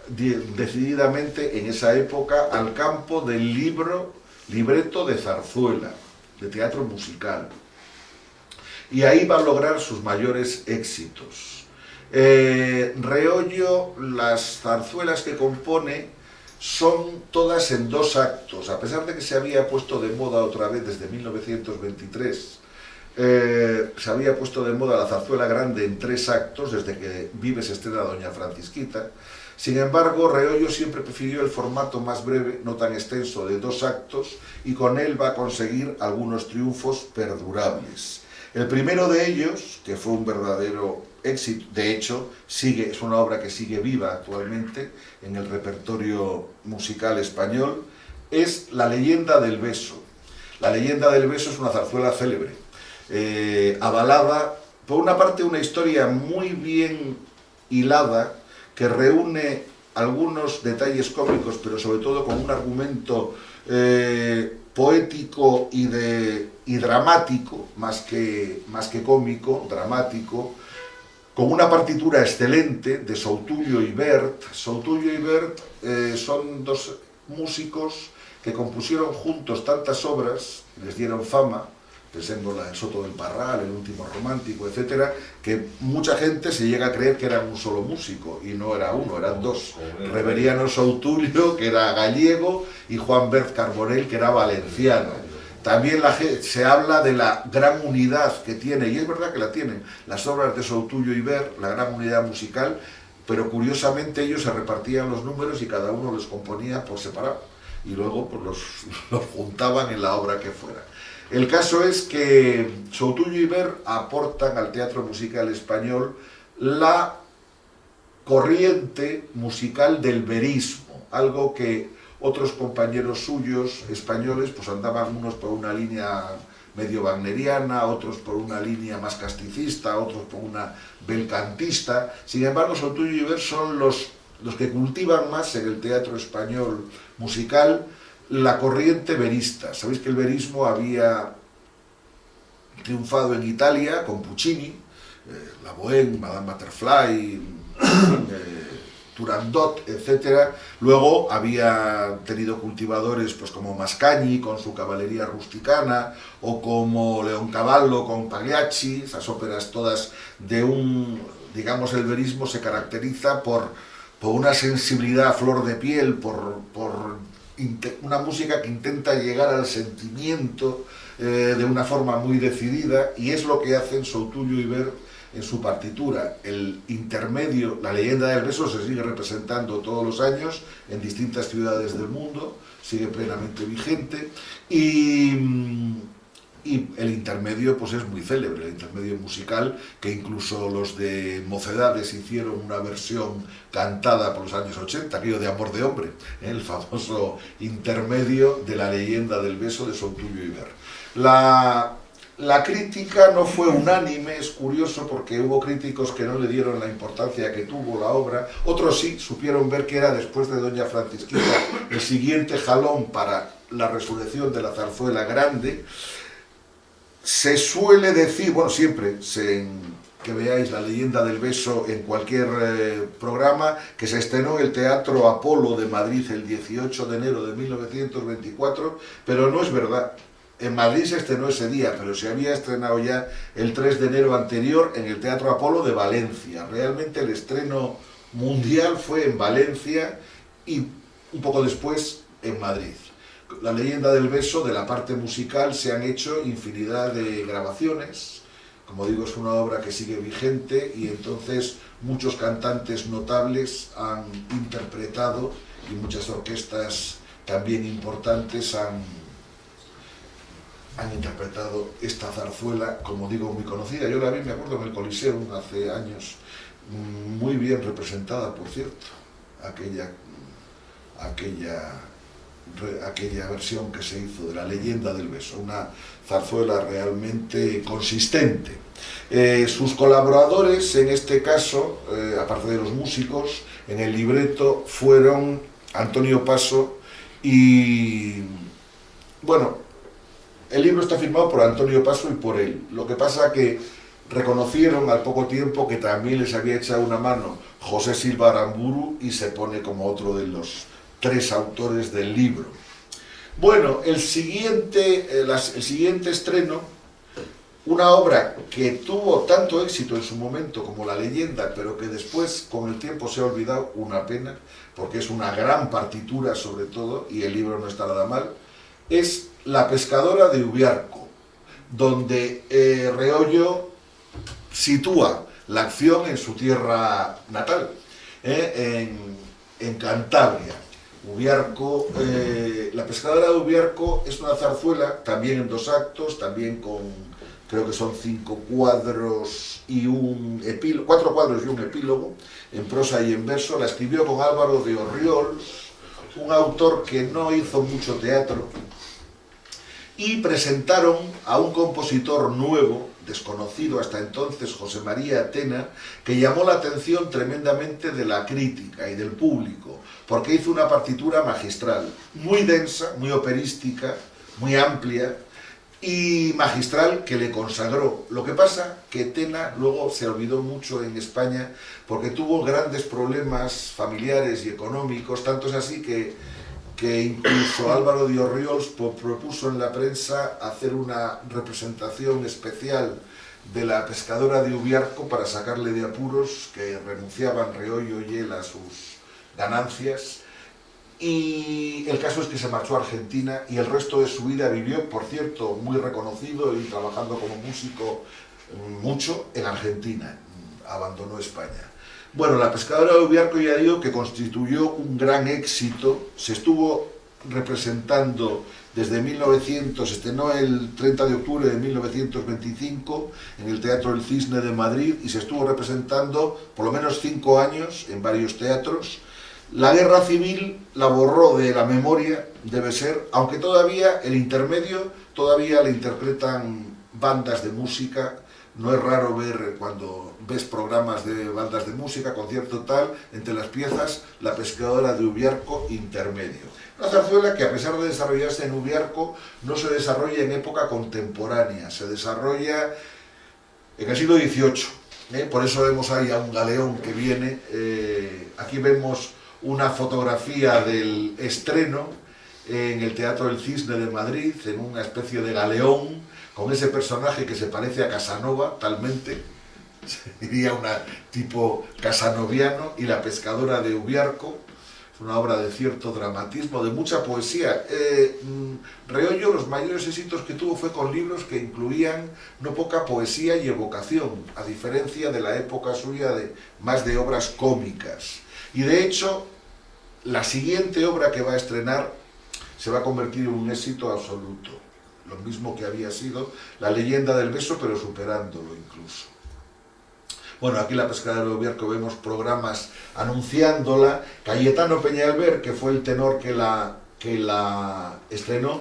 Speaker 1: decididamente en esa época al campo del libro, libreto de zarzuela, de teatro musical. Y ahí va a lograr sus mayores éxitos. Eh, Reollo, las zarzuelas que compone, son todas en dos actos, a pesar de que se había puesto de moda otra vez desde 1923, eh, se había puesto de moda la zarzuela grande en tres actos, desde que Vives estrena Doña Francisquita, sin embargo, Reollo siempre prefirió el formato más breve, no tan extenso, de dos actos, y con él va a conseguir algunos triunfos perdurables. El primero de ellos, que fue un verdadero éxito, de hecho, sigue, es una obra que sigue viva actualmente en el repertorio musical español, es La leyenda del beso. La leyenda del beso es una zarzuela célebre, eh, avalada, por una parte una historia muy bien hilada, que reúne algunos detalles cómicos, pero sobre todo con un argumento eh, poético y, de, y dramático, más que, más que cómico, dramático, con una partitura excelente de Soutulio y Bert. Soutulio y Bert eh, son dos músicos que compusieron juntos tantas obras, les dieron fama, pensemos la El Soto del Parral, El Último Romántico, etcétera, que mucha gente se llega a creer que eran un solo músico, y no era uno, eran dos. Reveriano Soutulio, que era gallego, y Juan Bert Carbonell, que era valenciano. También la, se habla de la gran unidad que tiene, y es verdad que la tienen, las obras de Soutulio y Ver, la gran unidad musical, pero curiosamente ellos se repartían los números y cada uno los componía por separado, y luego pues, los, juntaban en la obra que fuera. El caso es que Soutullo y Ver aportan al teatro musical español la corriente musical del verismo, algo que otros compañeros suyos españoles pues andaban unos por una línea medio wagneriana, otros por una línea más casticista, otros por una belcantista. Sin embargo, Sotuyo y Ver son los, los que cultivan más en el teatro español musical la corriente verista. Sabéis que el verismo había triunfado en Italia con Puccini, eh, La Bohème, Madame Butterfly, eh, Turandot, etc. Luego había tenido cultivadores pues, como Mascagni con su caballería rusticana, o como Leoncavallo con Pagliacci, esas óperas todas de un, digamos, el verismo se caracteriza por, por una sensibilidad a flor de piel, por, por una música que intenta llegar al sentimiento eh, de una forma muy decidida, y es lo que hacen Soutullo y Ver en su partitura. El intermedio, la leyenda del beso, se sigue representando todos los años en distintas ciudades del mundo, sigue plenamente vigente, y, y el intermedio pues es muy célebre, el intermedio musical, que incluso los de Mocedades hicieron una versión cantada por los años 80, aquello de Amor de Hombre, ¿eh? el famoso intermedio de la leyenda del beso de Soutullo y Ver. La, la crítica no fue unánime, es curioso porque hubo críticos que no le dieron la importancia que tuvo la obra, otros sí supieron ver que era después de Doña Francisquita el siguiente jalón para la resurrección de la zarzuela grande. Se suele decir, bueno, siempre que veáis la leyenda del beso en cualquier eh, programa, que se estrenó el Teatro Apolo de Madrid el 18 de enero de 1924, pero no es verdad. En Madrid se estrenó ese día, pero se había estrenado ya el 3 de enero anterior en el Teatro Apolo de Valencia. Realmente el estreno mundial fue en Valencia y un poco después en Madrid. La leyenda del beso, de la parte musical, se han hecho infinidad de grabaciones. Como digo, es una obra que sigue vigente y entonces muchos cantantes notables han interpretado y muchas orquestas también importantes han han interpretado esta zarzuela, como digo, muy conocida. Yo la vi, me acuerdo, en el Coliseum hace años, muy bien representada, por cierto, aquella, aquella, aquella versión que se hizo de la leyenda del beso, una zarzuela realmente consistente. Eh, sus colaboradores, en este caso, eh, aparte de los músicos, en el libreto fueron Antonio Paso y, bueno, el libro está firmado por Antonio Paso y por él. Lo que pasa que reconocieron al poco tiempo que también les había echado una mano José Silva Aramburu y se pone como otro de los tres autores del libro. Bueno, el siguiente, el, siguiente estreno, una obra que tuvo tanto éxito en su momento como La leyenda, pero que después con el tiempo se ha olvidado, una pena, porque es una gran partitura sobre todo, y el libro no está nada mal, es La pescadora de Ubiarco, donde eh, Reollo sitúa la acción en su tierra natal, eh, en, Cantabria. Ubiarco, eh, la pescadora de Ubiarco es una zarzuela, también en dos actos, también con, creo que son cinco cuadros y un epílogo, cuatro cuadros y un epílogo, en prosa y en verso, la escribió con Álvaro de Orriols, un autor que no hizo mucho teatro, y presentaron a un compositor nuevo, desconocido hasta entonces, José María Atena, que llamó la atención tremendamente de la crítica y del público, porque hizo una partitura magistral, muy densa, muy operística, muy amplia, y magistral que le consagró. Lo que pasa que Tena luego se olvidó mucho en España porque tuvo grandes problemas familiares y económicos, tanto es así que que incluso Álvaro de Orriols propuso en la prensa hacer una representación especial de la pescadora de Ubiarco para sacarle de apuros, que renunciaban Reollo y él a sus ganancias. Y el caso es que se marchó a Argentina y el resto de su vida vivió, por cierto, muy reconocido y trabajando como músico mucho en Argentina. Abandonó España. Bueno, La pescadora de Ubiarco ya digo que constituyó un gran éxito, se estuvo representando desde 1900, estrenó el 30 de octubre de 1925 en el Teatro El Cisne de Madrid y se estuvo representando por lo menos cinco años en varios teatros. La guerra civil la borró de la memoria, debe ser, aunque todavía el intermedio, todavía le interpretan bandas de música no es raro ver cuando ves programas de bandas de música, concierto tal, entre las piezas, la pescadora de Ubiarco intermedio. Una zarzuela que a pesar de desarrollarse en Ubiarco, no se desarrolla en época contemporánea, se desarrolla en el siglo XVIII. ¿eh? Por eso vemos ahí a un galeón que viene. Eh, aquí vemos una fotografía del estreno en el Teatro del Cisne de Madrid, en una especie de galeón, con ese personaje que se parece a Casanova, talmente, sería una tipo casanoviano, y la pescadora de Ubiarco, una obra de cierto dramatismo, de mucha poesía. Eh, mm, Reollo, los mayores éxitos que tuvo fue con libros que incluían no poca poesía y evocación, a diferencia de la época suya de más de obras cómicas. Y de hecho, la siguiente obra que va a estrenar se va a convertir en un éxito absoluto. Lo mismo que había sido La leyenda del beso, pero superándolo incluso. Bueno, aquí la Pescadera de Ubierco vemos programas anunciándola. Cayetano Peñalver, que fue el tenor que la, que la estrenó,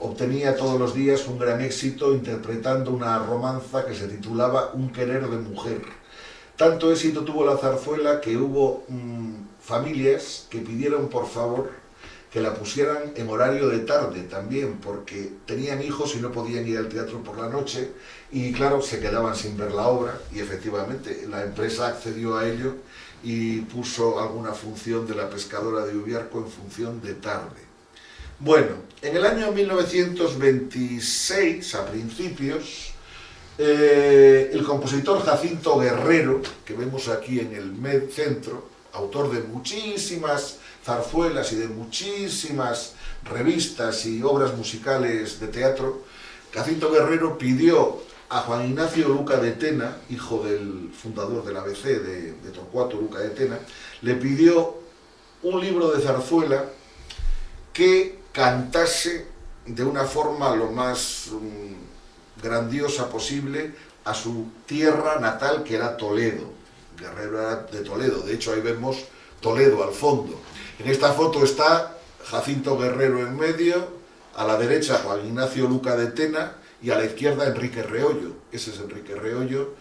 Speaker 1: obtenía todos los días un gran éxito interpretando una romanza que se titulaba Un querer de mujer. Tanto éxito tuvo la zarzuela que hubo mm, familias que pidieron por favor que la pusieran en horario de tarde también, porque tenían hijos y no podían ir al teatro por la noche, y claro, se quedaban sin ver la obra, y efectivamente la empresa accedió a ello y puso alguna función de la pescadora de Ubiarco en función de tarde. Bueno, en el año 1926, a principios, eh, el compositor Jacinto Guerrero, que vemos aquí en el centro, autor de muchísimas zarzuelas y de muchísimas revistas y obras musicales de teatro, Jacinto Guerrero pidió a Juan Ignacio Luca de Tena, hijo del fundador del ABC de, de Torcuato Luca de Tena, le pidió un libro de zarzuela que cantase de una forma lo más mm, grandiosa posible a su tierra natal que era Toledo. Guerrero era de Toledo, de hecho ahí vemos Toledo al fondo. En esta foto está Jacinto Guerrero en medio, a la derecha Juan Ignacio Luca de Tena y a la izquierda Enrique Reollo. Ese es Enrique Reollo,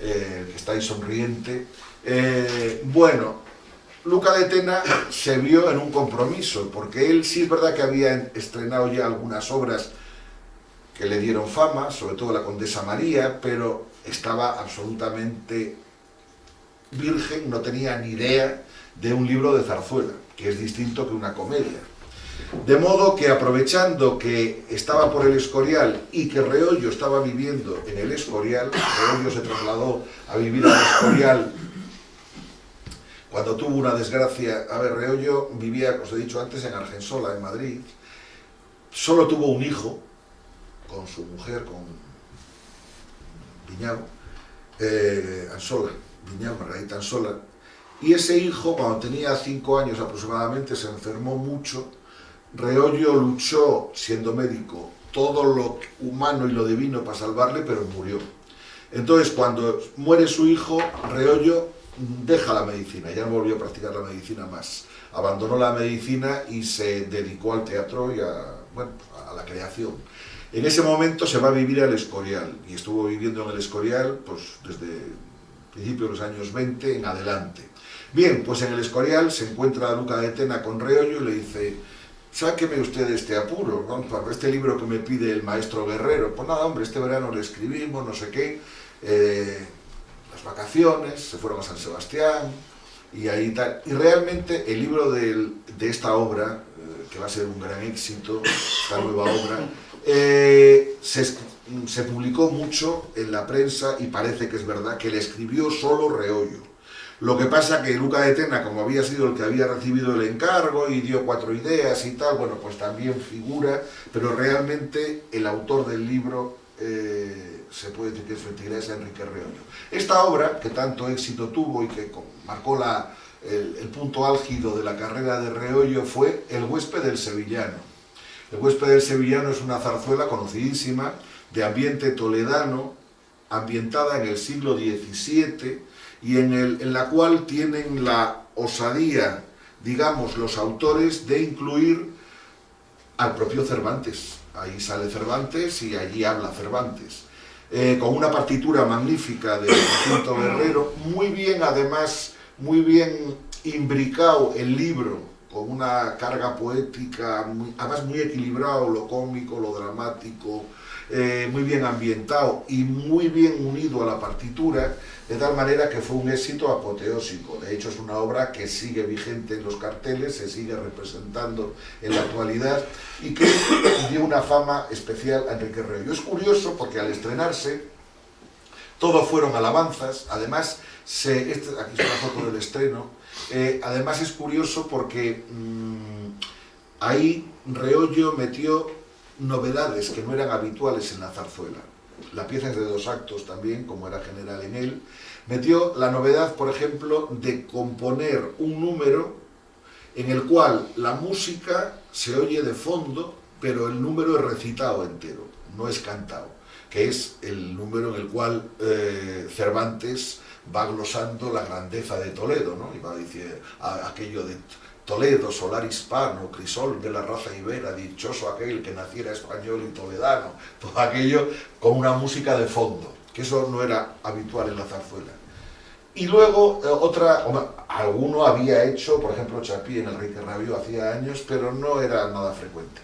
Speaker 1: eh, que está ahí sonriente. Eh, bueno, Luca de Tena se vio en un compromiso, porque él sí es verdad que había estrenado ya algunas obras que le dieron fama, sobre todo la Condesa María, pero estaba absolutamente virgen, no tenía ni idea de un libro de zarzuela, que es distinto que una comedia. De modo que aprovechando que estaba por el Escorial y que Reollo estaba viviendo en el Escorial, Reollo se trasladó a vivir al Escorial. Cuando tuvo una desgracia, a ver, Reollo vivía, os he dicho antes, en Argensola, en Madrid, solo tuvo un hijo con su mujer, con Viñao, eh, Ansola, Margarita Ansola, y ese hijo, cuando tenía cinco años aproximadamente, se enfermó mucho. Reollo luchó, siendo médico, todo lo humano y lo divino para salvarle, pero murió. Entonces, cuando muere su hijo, Reollo deja la medicina, ya no volvió a practicar la medicina más. Abandonó la medicina y se dedicó al teatro y a, bueno, a la creación. En ese momento se va a vivir al Escorial, y estuvo viviendo en el Escorial pues, desde principios de los años 20 en adelante. Bien, pues en el Escorial se encuentra Luca de Tena con Reollo y le dice sáqueme usted este apuro, ¿no? este libro que me pide el maestro Guerrero. Pues nada, hombre, este verano le escribimos, no sé qué, eh, las vacaciones, se fueron a San Sebastián y ahí tal. Y realmente el libro de, esta obra, eh, que va a ser un gran éxito, esta nueva obra, eh, se, se publicó mucho en la prensa y parece que es verdad que le escribió solo Reollo. Lo que pasa que Luca de Tena, como había sido el que había recibido el encargo y dio cuatro ideas y tal, bueno, pues también figura, pero realmente el autor del libro eh, se puede decir que es Enrique Reollo. Esta obra, que tanto éxito tuvo y que marcó la, el, el, punto álgido de la carrera de Reollo, fue El huésped del sevillano. El huésped del sevillano es una zarzuela conocidísima, de ambiente toledano, ambientada en el siglo XVII, y en, el, en la cual tienen la osadía, digamos, los autores de incluir al propio Cervantes. Ahí sale Cervantes y allí habla Cervantes. eh, con una partitura magnífica de Jacinto Guerrero, muy bien además, muy bien imbricado el libro, con una carga poética, además muy equilibrado, lo cómico, lo dramático, eh, muy bien ambientado y muy bien unido a la partitura, de tal manera que fue un éxito apoteósico. De hecho, es una obra que sigue vigente en los carteles, se sigue representando en la actualidad y que dio una fama especial a Enrique Reollo. Es curioso porque al estrenarse, todo fueron alabanzas, además, se, este, aquí está la foto del estreno, eh, además es curioso porque mmm, ahí Reollo metió novedades que no eran habituales en la zarzuela. La pieza es de dos actos también, como era general en él. Metió la novedad, por ejemplo, de componer un número en el cual la música se oye de fondo, pero el número es recitado entero, no es cantado, que es el número en el cual eh, Cervantes va glosando la grandeza de Toledo, ¿no? y va a decir aquello de Toledo, solar hispano, crisol de la raza ibera, dichoso aquel que naciera español y toledano, todo aquello con una música de fondo, que eso no era habitual en la zarzuela. Y luego eh, otra, alguno había hecho, por ejemplo Chapí en el Rey que hacía años, pero no era nada frecuente.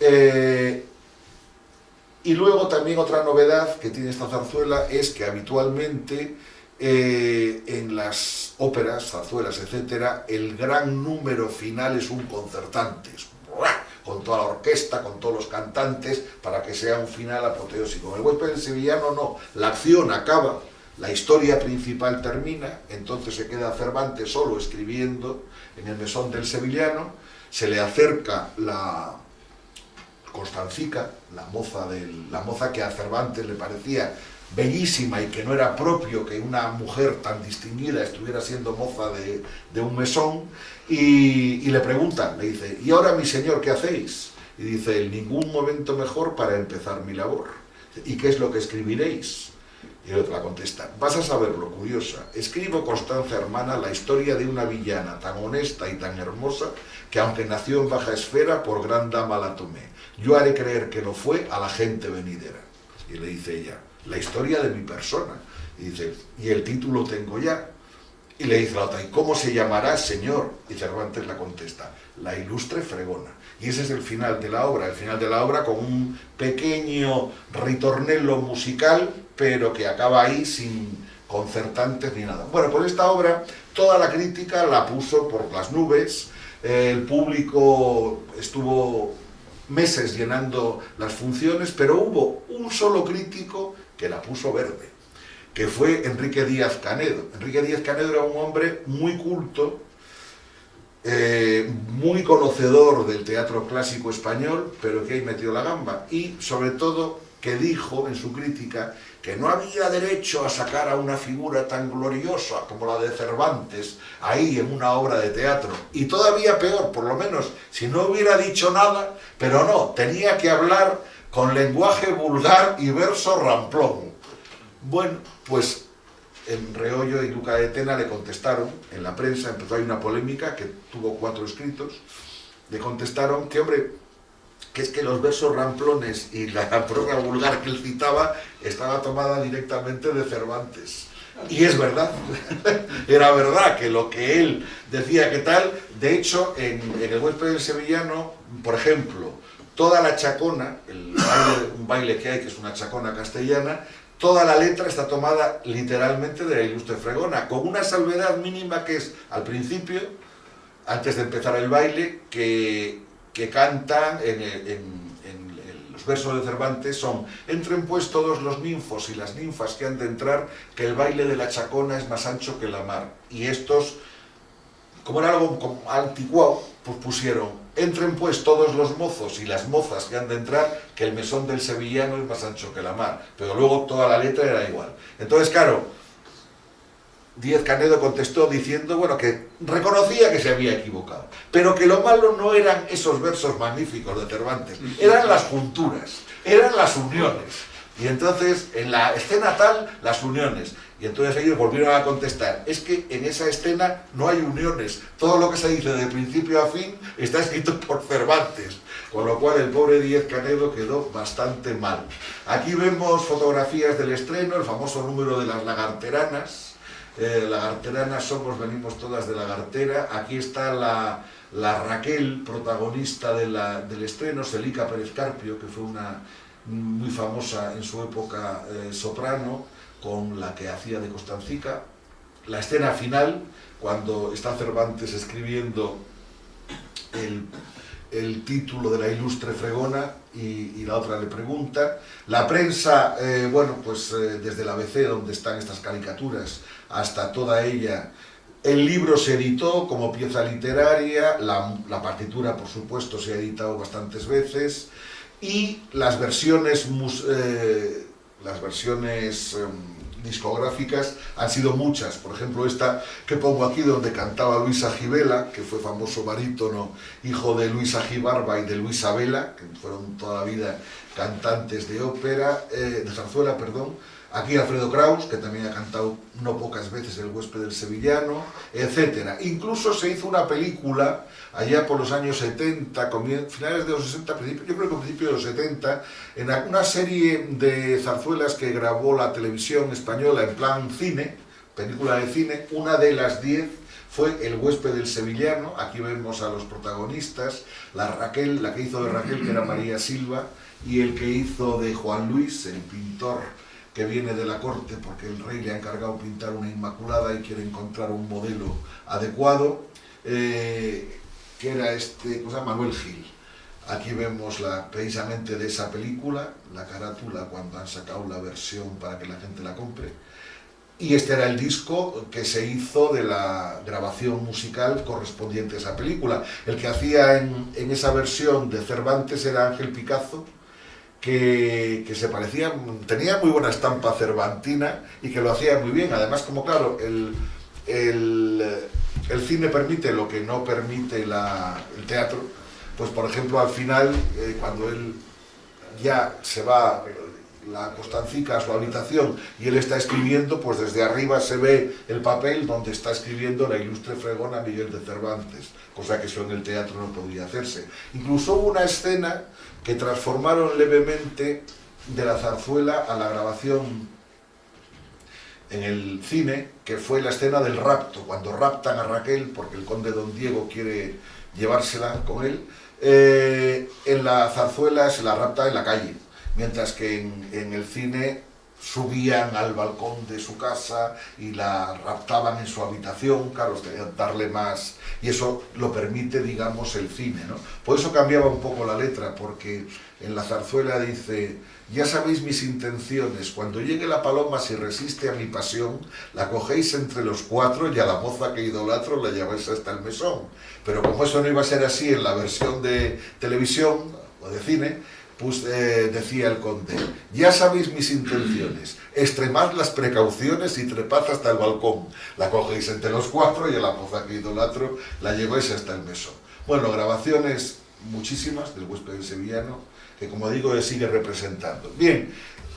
Speaker 1: Eh, y luego también otra novedad que tiene esta zarzuela es que habitualmente eh, en las óperas, zarzuelas, etcétera, el gran número final es un concertante, con toda la orquesta, con todos los cantantes, para que sea un final apoteósico. El huésped del sevillano no, la acción acaba, la historia principal termina, entonces se queda Cervantes solo escribiendo en el mesón del sevillano, se le acerca la Constancica, la moza, del, la moza que a Cervantes le parecía bellísima y que no era propio que una mujer tan distinguida estuviera siendo moza de, un mesón, y, le preguntan, le dice, ¿y ahora mi señor qué hacéis? Y dice, ningún momento mejor para empezar mi labor. ¿Y qué es lo que escribiréis? Y el otro contesta, vas a saberlo, curiosa, escribo Constanza hermana la historia de una villana tan honesta y tan hermosa que aunque nació en baja esfera, por gran dama la tomé. Yo haré creer que lo fue a la gente venidera. Y le dice ella, la historia de mi persona. Y dice, y el título tengo ya. Y le dice la otra, ¿y cómo se llamará, señor? Y Cervantes la contesta, la ilustre fregona. Y ese es el final de la obra, el final de la obra con un pequeño ritornello musical, pero que acaba ahí sin concertantes ni nada. Bueno, por esta obra toda la crítica la puso por las nubes, el público estuvo meses llenando las funciones, pero hubo un solo crítico que la puso verde, que fue Enrique Díaz Canedo. Enrique Díaz Canedo era un hombre muy culto, eh, muy conocedor del teatro clásico español, pero que ahí metió la gamba, y sobre todo que dijo en su crítica que no había derecho a sacar a una figura tan gloriosa como la de Cervantes ahí en una obra de teatro. Y todavía peor, por lo menos, si no hubiera dicho nada, pero no, tenía que hablar con lenguaje vulgar y verso ramplón. Bueno, pues en Reollo y Luca de Tena le contestaron, en la prensa empezó ahí una polémica que tuvo cuatro escritos, le contestaron que, hombre, que es que los versos ramplones y la prosa vulgar que él citaba estaba tomada directamente de Cervantes. Y es verdad, era verdad que lo que él decía que tal, de hecho, en, el huésped del sevillano, por ejemplo, toda la chacona, el un baile que hay, que es una chacona castellana, toda la letra está tomada literalmente de la ilustre fregona, con una salvedad mínima que es, al principio, antes de empezar el baile, que, que cantan en, los versos de Cervantes son entren pues todos los ninfos y las ninfas que han de entrar, que el baile de la chacona es más ancho que la mar. Y estos, como era algo anticuado, pues pusieron Entren pues todos los mozos y las mozas que han de entrar, que el mesón del sevillano es más ancho que la mar. Pero luego toda la letra era igual. Entonces, claro, Díez Canedo contestó diciendo, bueno, que reconocía que se había equivocado, pero que lo malo no eran esos versos magníficos de Cervantes, eran las junturas, eran las uniones, Y entonces, en la escena tal, las uniones. Y entonces ellos volvieron a contestar, es que en esa escena no hay uniones, todo lo que se dice de principio a fin está escrito por Cervantes, con lo cual el pobre Díez Canedo quedó bastante mal. Aquí vemos fotografías del estreno, el famoso número de las lagarteranas, eh, lagarteranas somos, venimos todas de lagartera, aquí está la, Raquel, protagonista del estreno, Celica Pérez Carpio, que fue una muy famosa en su época eh, soprano, con la que hacía de Costancica. La escena final, cuando está Cervantes escribiendo el, título de la ilustre fregona y, la otra le pregunta. La prensa, eh, bueno, pues eh, desde la ABC, donde están estas caricaturas, hasta toda ella, el libro se editó como pieza literaria, la, partitura, por supuesto, se ha editado bastantes veces, y las versiones eh, las versiones em, discográficas han sido muchas. Por ejemplo, esta que pongo aquí donde cantaba Luis Agibela, que fue famoso barítono, hijo de Luis Agibarba y de Luisa Vela, que fueron toda la vida cantantes de ópera, eh, de zarzuela, perdón, Aquí Alfredo Kraus, que también ha cantado no pocas veces El huésped del sevillano, etc. Incluso se hizo una película allá por los años 70, finales de los 60, yo creo que principios de los 70, en una serie de zarzuelas que grabó la televisión española en plan cine, película de cine, una de las 10 fue El huésped del sevillano, aquí vemos a los protagonistas, la Raquel, la que hizo de Raquel, que era María Silva, y el que hizo de Juan Luis, el pintor que viene de la corte porque el rey le ha encargado pintar una inmaculada y quiere encontrar un modelo adecuado, eh, que era este, cosa Manuel Gil. Aquí vemos la, precisamente de esa película, la carátula cuando han sacado la versión para que la gente la compre. Y este era el disco que se hizo de la grabación musical correspondiente a esa película. El que hacía en, en esa versión de Cervantes era Ángel Picazo, que, se parecía, tenía muy buena estampa cervantina y que lo hacía muy bien. Además, como claro, el, el, cine permite lo que no permite el teatro, pues por ejemplo al final, eh, cuando él ya se va la Costancica a su habitación y él está escribiendo, pues desde arriba se ve el papel donde está escribiendo la ilustre fregona Miguel de Cervantes, cosa que eso en el teatro no podía hacerse. Incluso una escena que transformaron levemente de la zarzuela a la grabación en el cine, que fue la escena del rapto, cuando raptan a Raquel, porque el conde don Diego quiere llevársela con él, eh, en la zarzuela se la rapta en la calle, mientras que en, en el cine subían al balcón de su casa y la raptaban en su habitación, claro, darle más... Y eso lo permite, digamos, el cine, ¿no? Por eso cambiaba un poco la letra, porque en la zarzuela dice ya sabéis mis intenciones, cuando llegue la paloma si resiste a mi pasión, la cogéis entre los cuatro y a la moza que idolatro la lleváis hasta el mesón. Pero como eso no iba a ser así en la versión de televisión o de cine, pues, eh, decía el conde, ya sabéis mis intenciones, extremad las precauciones y trepad hasta el balcón. La cogéis entre los cuatro y a la moza que idolatro la lleváis hasta el mesón. Bueno, grabaciones muchísimas del huésped del sevillano, que como digo, sigue representando. Bien,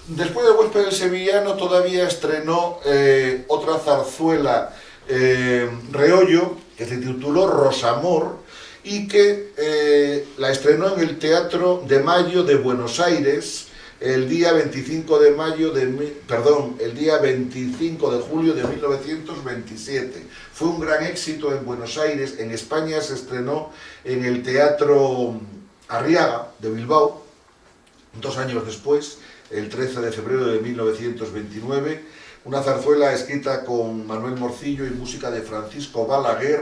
Speaker 1: después del huésped del sevillano todavía estrenó eh, otra zarzuela, eh, Reollo, que se tituló Rosamor, y que eh, la estrenó en el Teatro de Mayo de Buenos Aires el día 25 de mayo de, perdón, el día 25 de julio de 1927. Fue un gran éxito en Buenos Aires, en España se estrenó en el Teatro Arriaga de Bilbao, dos años después, el 13 de febrero de 1929, una zarzuela escrita con Manuel Morcillo y música de Francisco Balaguer,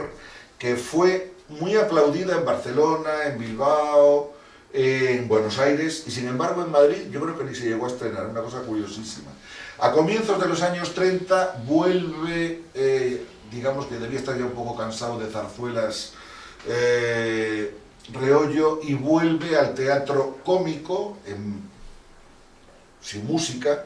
Speaker 1: que fue muy aplaudida en Barcelona, en Bilbao, en Buenos Aires, y sin embargo en Madrid yo creo que ni se llegó a estrenar, una cosa curiosísima. A comienzos de los años 30 vuelve, eh, digamos que debía estar ya un poco cansado de zarzuelas, eh, Reollo, y vuelve al teatro cómico, sin música,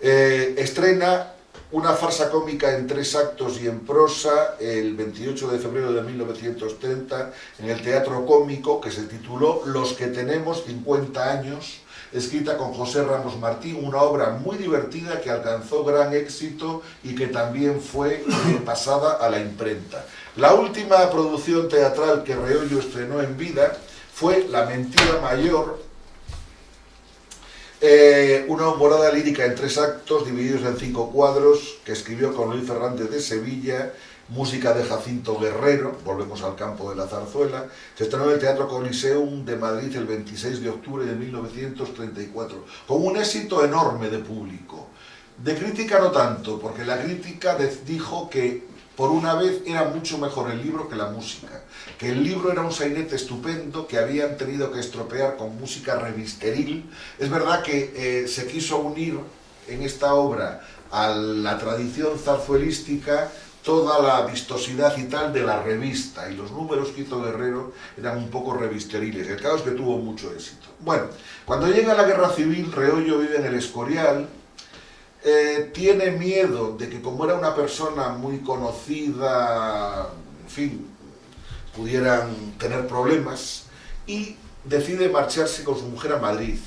Speaker 1: eh, estrena una farsa cómica en tres actos y en prosa el 28 de febrero de 1930 en el Teatro Cómico que se tituló Los que tenemos 50 años escrita con José Ramos Martín, una obra muy divertida que alcanzó gran éxito y que también fue eh, pasada a la imprenta. La última producción teatral que Reollo estrenó en vida fue La mentira mayor, eh, una morada lírica en tres actos divididos en cinco cuadros que escribió con Luis Fernández de Sevilla música de Jacinto Guerrero, volvemos al campo de la zarzuela, se estrenó en el Teatro Coliseum de Madrid el 26 de octubre de 1934, con un éxito enorme de público. De crítica no tanto, porque la crítica dijo que por una vez era mucho mejor el libro que la música, que el libro era un sainete estupendo que habían tenido que estropear con música revisteril. Es verdad que eh, se quiso unir en esta obra a la tradición zarzuelística toda la vistosidad y tal de la revista y los números que hizo Guerrero eran un poco revisteriles. El caso es que tuvo mucho éxito. Bueno, cuando llega la guerra civil, Reollo vive en el Escorial, eh, tiene miedo de que como era una persona muy conocida, en fin, pudieran tener problemas y decide marcharse con su mujer a Madrid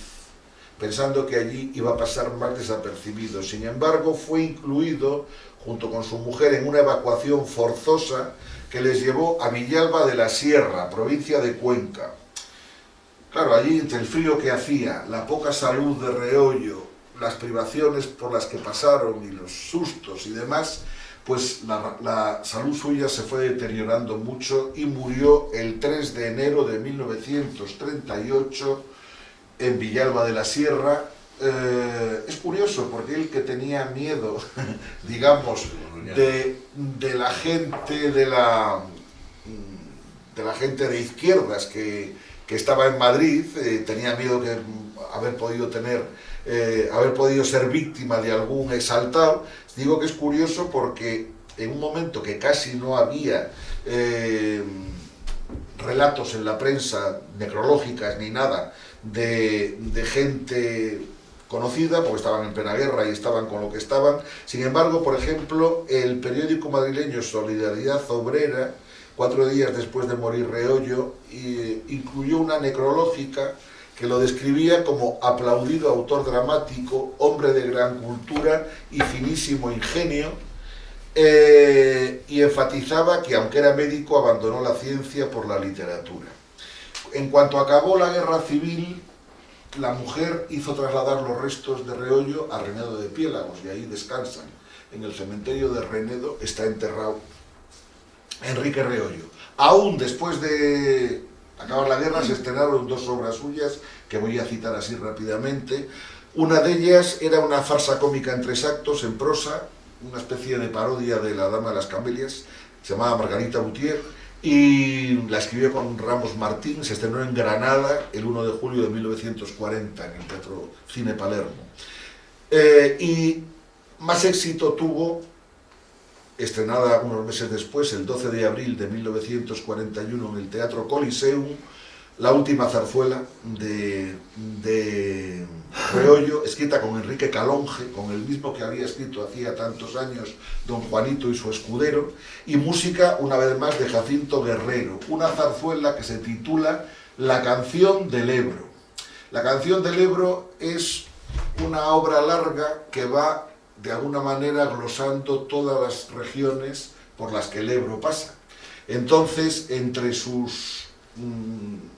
Speaker 1: pensando que allí iba a pasar más desapercibido. Sin embargo, fue incluido junto con su mujer en una evacuación forzosa que les llevó a Villalba de la Sierra, provincia de Cuenca. Claro, allí entre el frío que hacía, la poca salud de Reollo, las privaciones por las que pasaron y los sustos y demás, pues la, la, salud suya se fue deteriorando mucho y murió el 3 de enero de 1938 en Villalba de la Sierra. Eh, es curioso porque él que tenía miedo, digamos, de, la gente de la, de la gente de izquierdas que, estaba en Madrid, eh, tenía miedo de haber podido tener, eh, haber podido ser víctima de algún exaltado. Digo que es curioso porque en un momento que casi no había relatos en la prensa necrológicas ni nada de, de gente conocida, porque estaban en plena guerra y estaban con lo que estaban. Sin embargo, por ejemplo, el periódico madrileño Solidaridad Obrera, cuatro días después de morir Reollo, incluyó una necrológica que lo describía como aplaudido autor dramático, hombre de gran cultura y finísimo ingenio, eh, y enfatizaba que aunque era médico abandonó la ciencia por la literatura. En cuanto acabó la guerra civil, la mujer hizo trasladar los restos de Reollo a Renedo de Piélagos y ahí descansan. En el cementerio de Renedo está enterrado Enrique Reollo. Aún después de acabar la guerra se estrenaron dos obras suyas que voy a citar así rápidamente. Una de ellas era una farsa cómica en tres actos, en prosa, una especie de parodia de La Dama de las Camelias, se llamaba Margarita Boutier, y la escribió con Ramos Martín, se estrenó en Granada el 1 de julio de 1940 en el Teatro Cine Palermo. Eh, y más éxito tuvo, estrenada unos meses después, el 12 de abril de 1941 en el Teatro Coliseum, la última zarzuela de, de Reollo, escrita con Enrique Calonge, con el mismo que había escrito hacía tantos años Don Juanito y su escudero, y música, una vez más, de Jacinto Guerrero, una zarzuela que se titula La canción del Ebro. La canción del Ebro es una obra larga que va, de alguna manera, glosando todas las regiones por las que el Ebro pasa. Entonces, entre sus... Mm,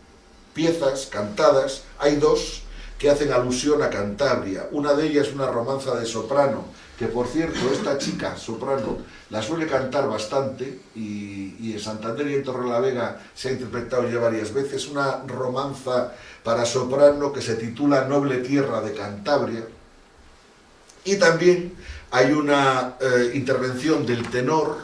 Speaker 1: piezas cantadas, hay dos que hacen alusión a Cantabria. Una de ellas es una romanza de soprano, que por cierto, esta chica, soprano, la suele cantar bastante, y, en Santander y en Torrelavega se ha interpretado ya varias veces, una romanza para soprano que se titula Noble Tierra de Cantabria, y también hay una eh, intervención del tenor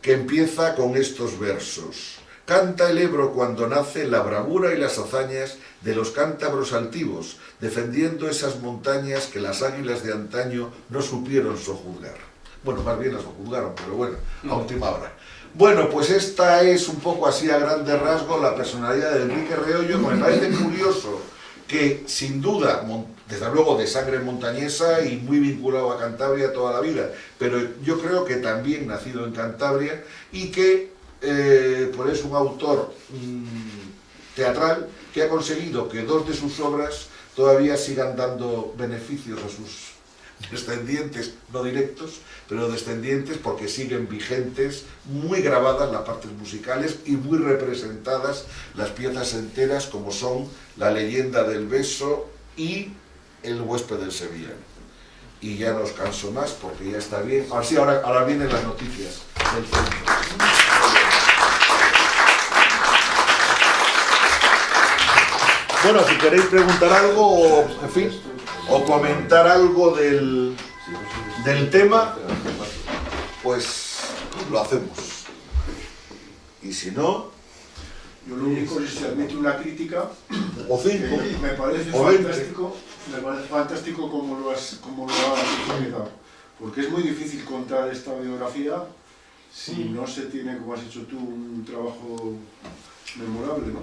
Speaker 1: que empieza con estos versos. Canta el Ebro cuando nace la bravura y las hazañas de los cántabros altivos, defendiendo esas montañas que las águilas de antaño no supieron sojuzgar. Bueno, más bien las sojuzgaron, pero bueno, a última hora. Bueno, pues esta es un poco así a grandes rasgos la personalidad de Enrique Reollo. Me parece curioso que, sin duda, desde luego de sangre montañesa y muy vinculado a Cantabria toda la vida, pero yo creo que también nacido en Cantabria y que eh, por es un autor mm, teatral que ha conseguido que dos de sus obras todavía sigan dando beneficios a sus descendientes, no directos, pero descendientes porque siguen vigentes, muy grabadas las partes musicales y muy representadas las piezas enteras como son La leyenda del beso y El huésped del Sevilla. Y ya no os canso más porque ya está bien. Así ahora, ahora vienen las noticias del centro. Bueno, si queréis preguntar algo o, en fin, o comentar algo del, del tema, pues lo hacemos. Y si no,
Speaker 2: Yo lo único es si admite una crítica,
Speaker 1: o cinco,
Speaker 2: me parece fantástico, me parece fantástico como lo has, como lo has organizado. Porque es muy difícil contar esta biografía si no se tiene, como has hecho tú, un trabajo memorable, ¿no?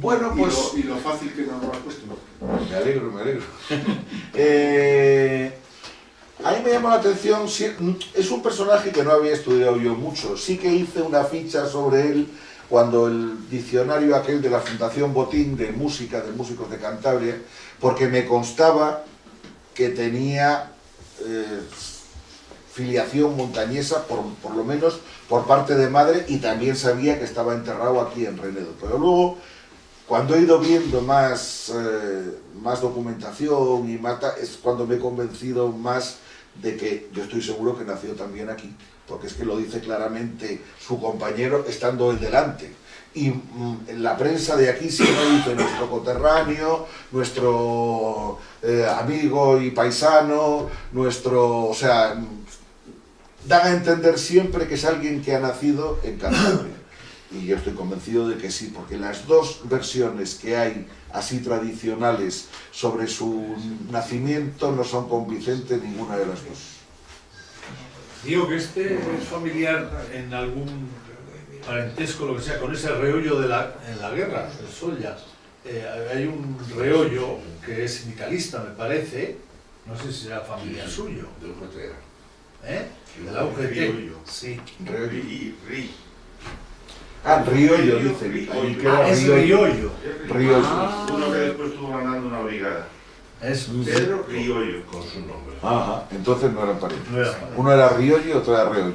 Speaker 1: Bueno,
Speaker 2: Y
Speaker 1: pues...
Speaker 2: lo, y lo fácil que nos lo has puesto, ¿no?
Speaker 1: Me alegro, me alegro. Eh, a mí me llama la atención, es un personaje que no había estudiado yo mucho. Sí que hice una ficha sobre él cuando el diccionario aquel de la Fundación Botín de Música, de Músicos de Cantabria, porque me constaba que tenía eh, filiación montañesa, por, por lo menos por parte de madre, y también sabía que estaba enterrado aquí en Renedo. Pero luego cuando he ido viendo más, eh, más documentación y más ta- es cuando me he convencido más de que yo estoy seguro que nació también aquí, porque es que lo dice claramente su compañero estando él delante. Y mm, la prensa de aquí siempre dice nuestro coterráneo, nuestro eh, amigo y paisano, nuestro, o sea, mm, dan a entender siempre que es alguien que ha nacido en Cantabria. Y yo estoy convencido de que sí, porque las dos versiones que hay así tradicionales sobre su nacimiento no son convincentes ninguna de las dos.
Speaker 3: Digo que este es familiar en algún parentesco, lo que sea, con ese reollo de la, en la guerra, el Solla. Eh, hay un reollo que es sindicalista, me parece, no sé si será familiar suyo,
Speaker 4: de UGT.
Speaker 3: ¿eh? De la UGT.
Speaker 4: Riollo.
Speaker 3: Sí.
Speaker 4: Ri, ri.
Speaker 1: Ah, Riollo, dice. Queda
Speaker 3: Ah, es
Speaker 1: Riollo.
Speaker 3: Riollo.
Speaker 1: Riollo.
Speaker 3: Ah.
Speaker 4: Uno que después estuvo ganando una brigada.
Speaker 3: Es
Speaker 4: Pedro Riollo, con su nombre.
Speaker 1: Ajá, entonces no eran parientes.
Speaker 3: No era.
Speaker 1: Uno era Riollo y otro era Reollo.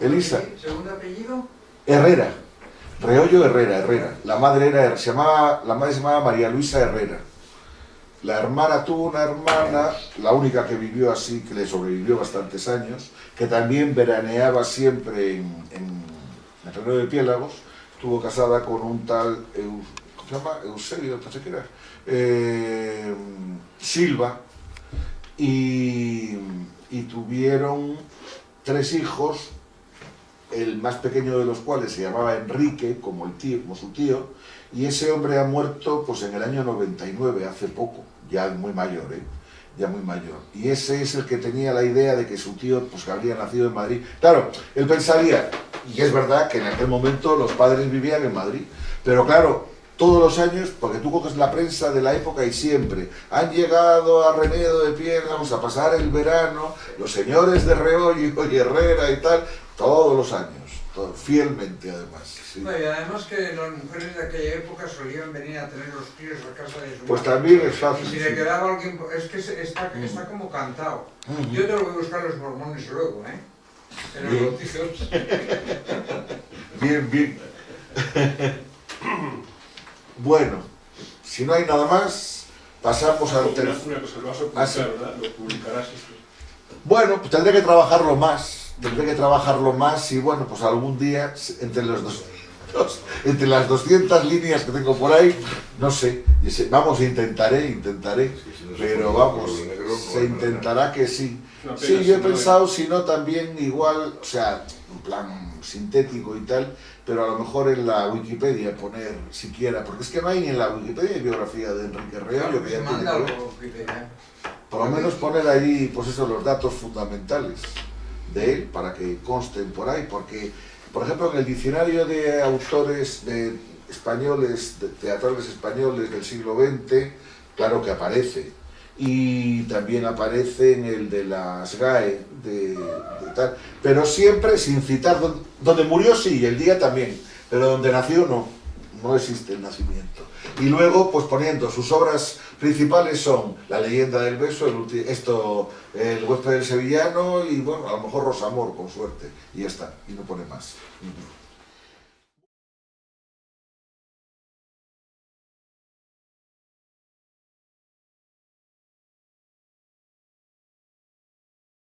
Speaker 5: ¿Segundo
Speaker 1: Elisa.
Speaker 5: ¿Segundo apellido?
Speaker 1: Herrera. Reollo Herrera, Herrera. La madre era, se llamaba, la madre se llamaba María Luisa Herrera. La hermana tuvo una hermana, la única que vivió así, que le sobrevivió bastantes años, que también veraneaba siempre en, en, en Reino de Piélagos, estuvo casada con un tal, ¿cómo se llama? Eusebio, pensé que era, eh, Silva, y, y tuvieron tres hijos, el más pequeño de los cuales se llamaba Enrique, como, el tío, como su tío, y ese hombre ha muerto pues en el año 99, hace poco, ya muy mayor, ¿eh? ya muy mayor. Y ese es el que tenía la idea de que su tío pues, habría nacido en Madrid. Claro, él pensaría, y es verdad que en aquel momento los padres vivían en Madrid, pero claro, todos los años, porque tú coges la prensa de la época y siempre han llegado a Renedo de Piedras a pasar el verano, los señores de Reollo y Herrera y tal, todos los años, todo- fielmente además. sí.
Speaker 5: No, y además que las mujeres de aquella época solían venir a tener los críos a casa de su
Speaker 1: Pues
Speaker 5: madre.
Speaker 1: también es fácil.
Speaker 5: Y si
Speaker 1: sí.
Speaker 5: le quedaba alguien, es que está,
Speaker 1: Mm.
Speaker 5: está como cantado.
Speaker 1: Ujú.
Speaker 5: Yo tengo que buscar los mormones luego, ¿eh? En los bautizos.
Speaker 1: Bien, bien. bueno, si no hay nada más, pasamos al tercer...
Speaker 2: una cosa, lo vas a
Speaker 1: Ah,
Speaker 2: publicar,
Speaker 1: sí.
Speaker 2: ¿verdad? Lo publicarás esto.
Speaker 1: Bueno, pues tendré que trabajarlo más, tendré que trabajarlo más y bueno, pues algún día, entre los dos, entre las 200 líneas que tengo por ahí, no sé, vamos, intentaré, intentaré, pero vamos, se intentará que sí. Sí, yo he pensado, si no, también igual, o sea, en plan sintético y tal, pero a lo mejor en la Wikipedia poner siquiera, porque es que no hay ni en la Wikipedia biografía de Enrique Reollo, que ya tiene que ver. Por lo menos poner ahí, pues eso, los datos fundamentales de él para que consten por ahí, porque, por ejemplo, en el diccionario de autores de españoles, de teatrales españoles del siglo XX, claro que aparece. Y también aparece en el de las GAE, de, tal, pero siempre sin citar, donde, donde murió sí, el día también, pero donde nació no, no existe el nacimiento. Y luego, pues poniendo sus obras principales son La leyenda del beso, el, esto, El huésped del sevillano y bueno, a lo mejor Rosamor, con suerte. Y ya está, y no pone más.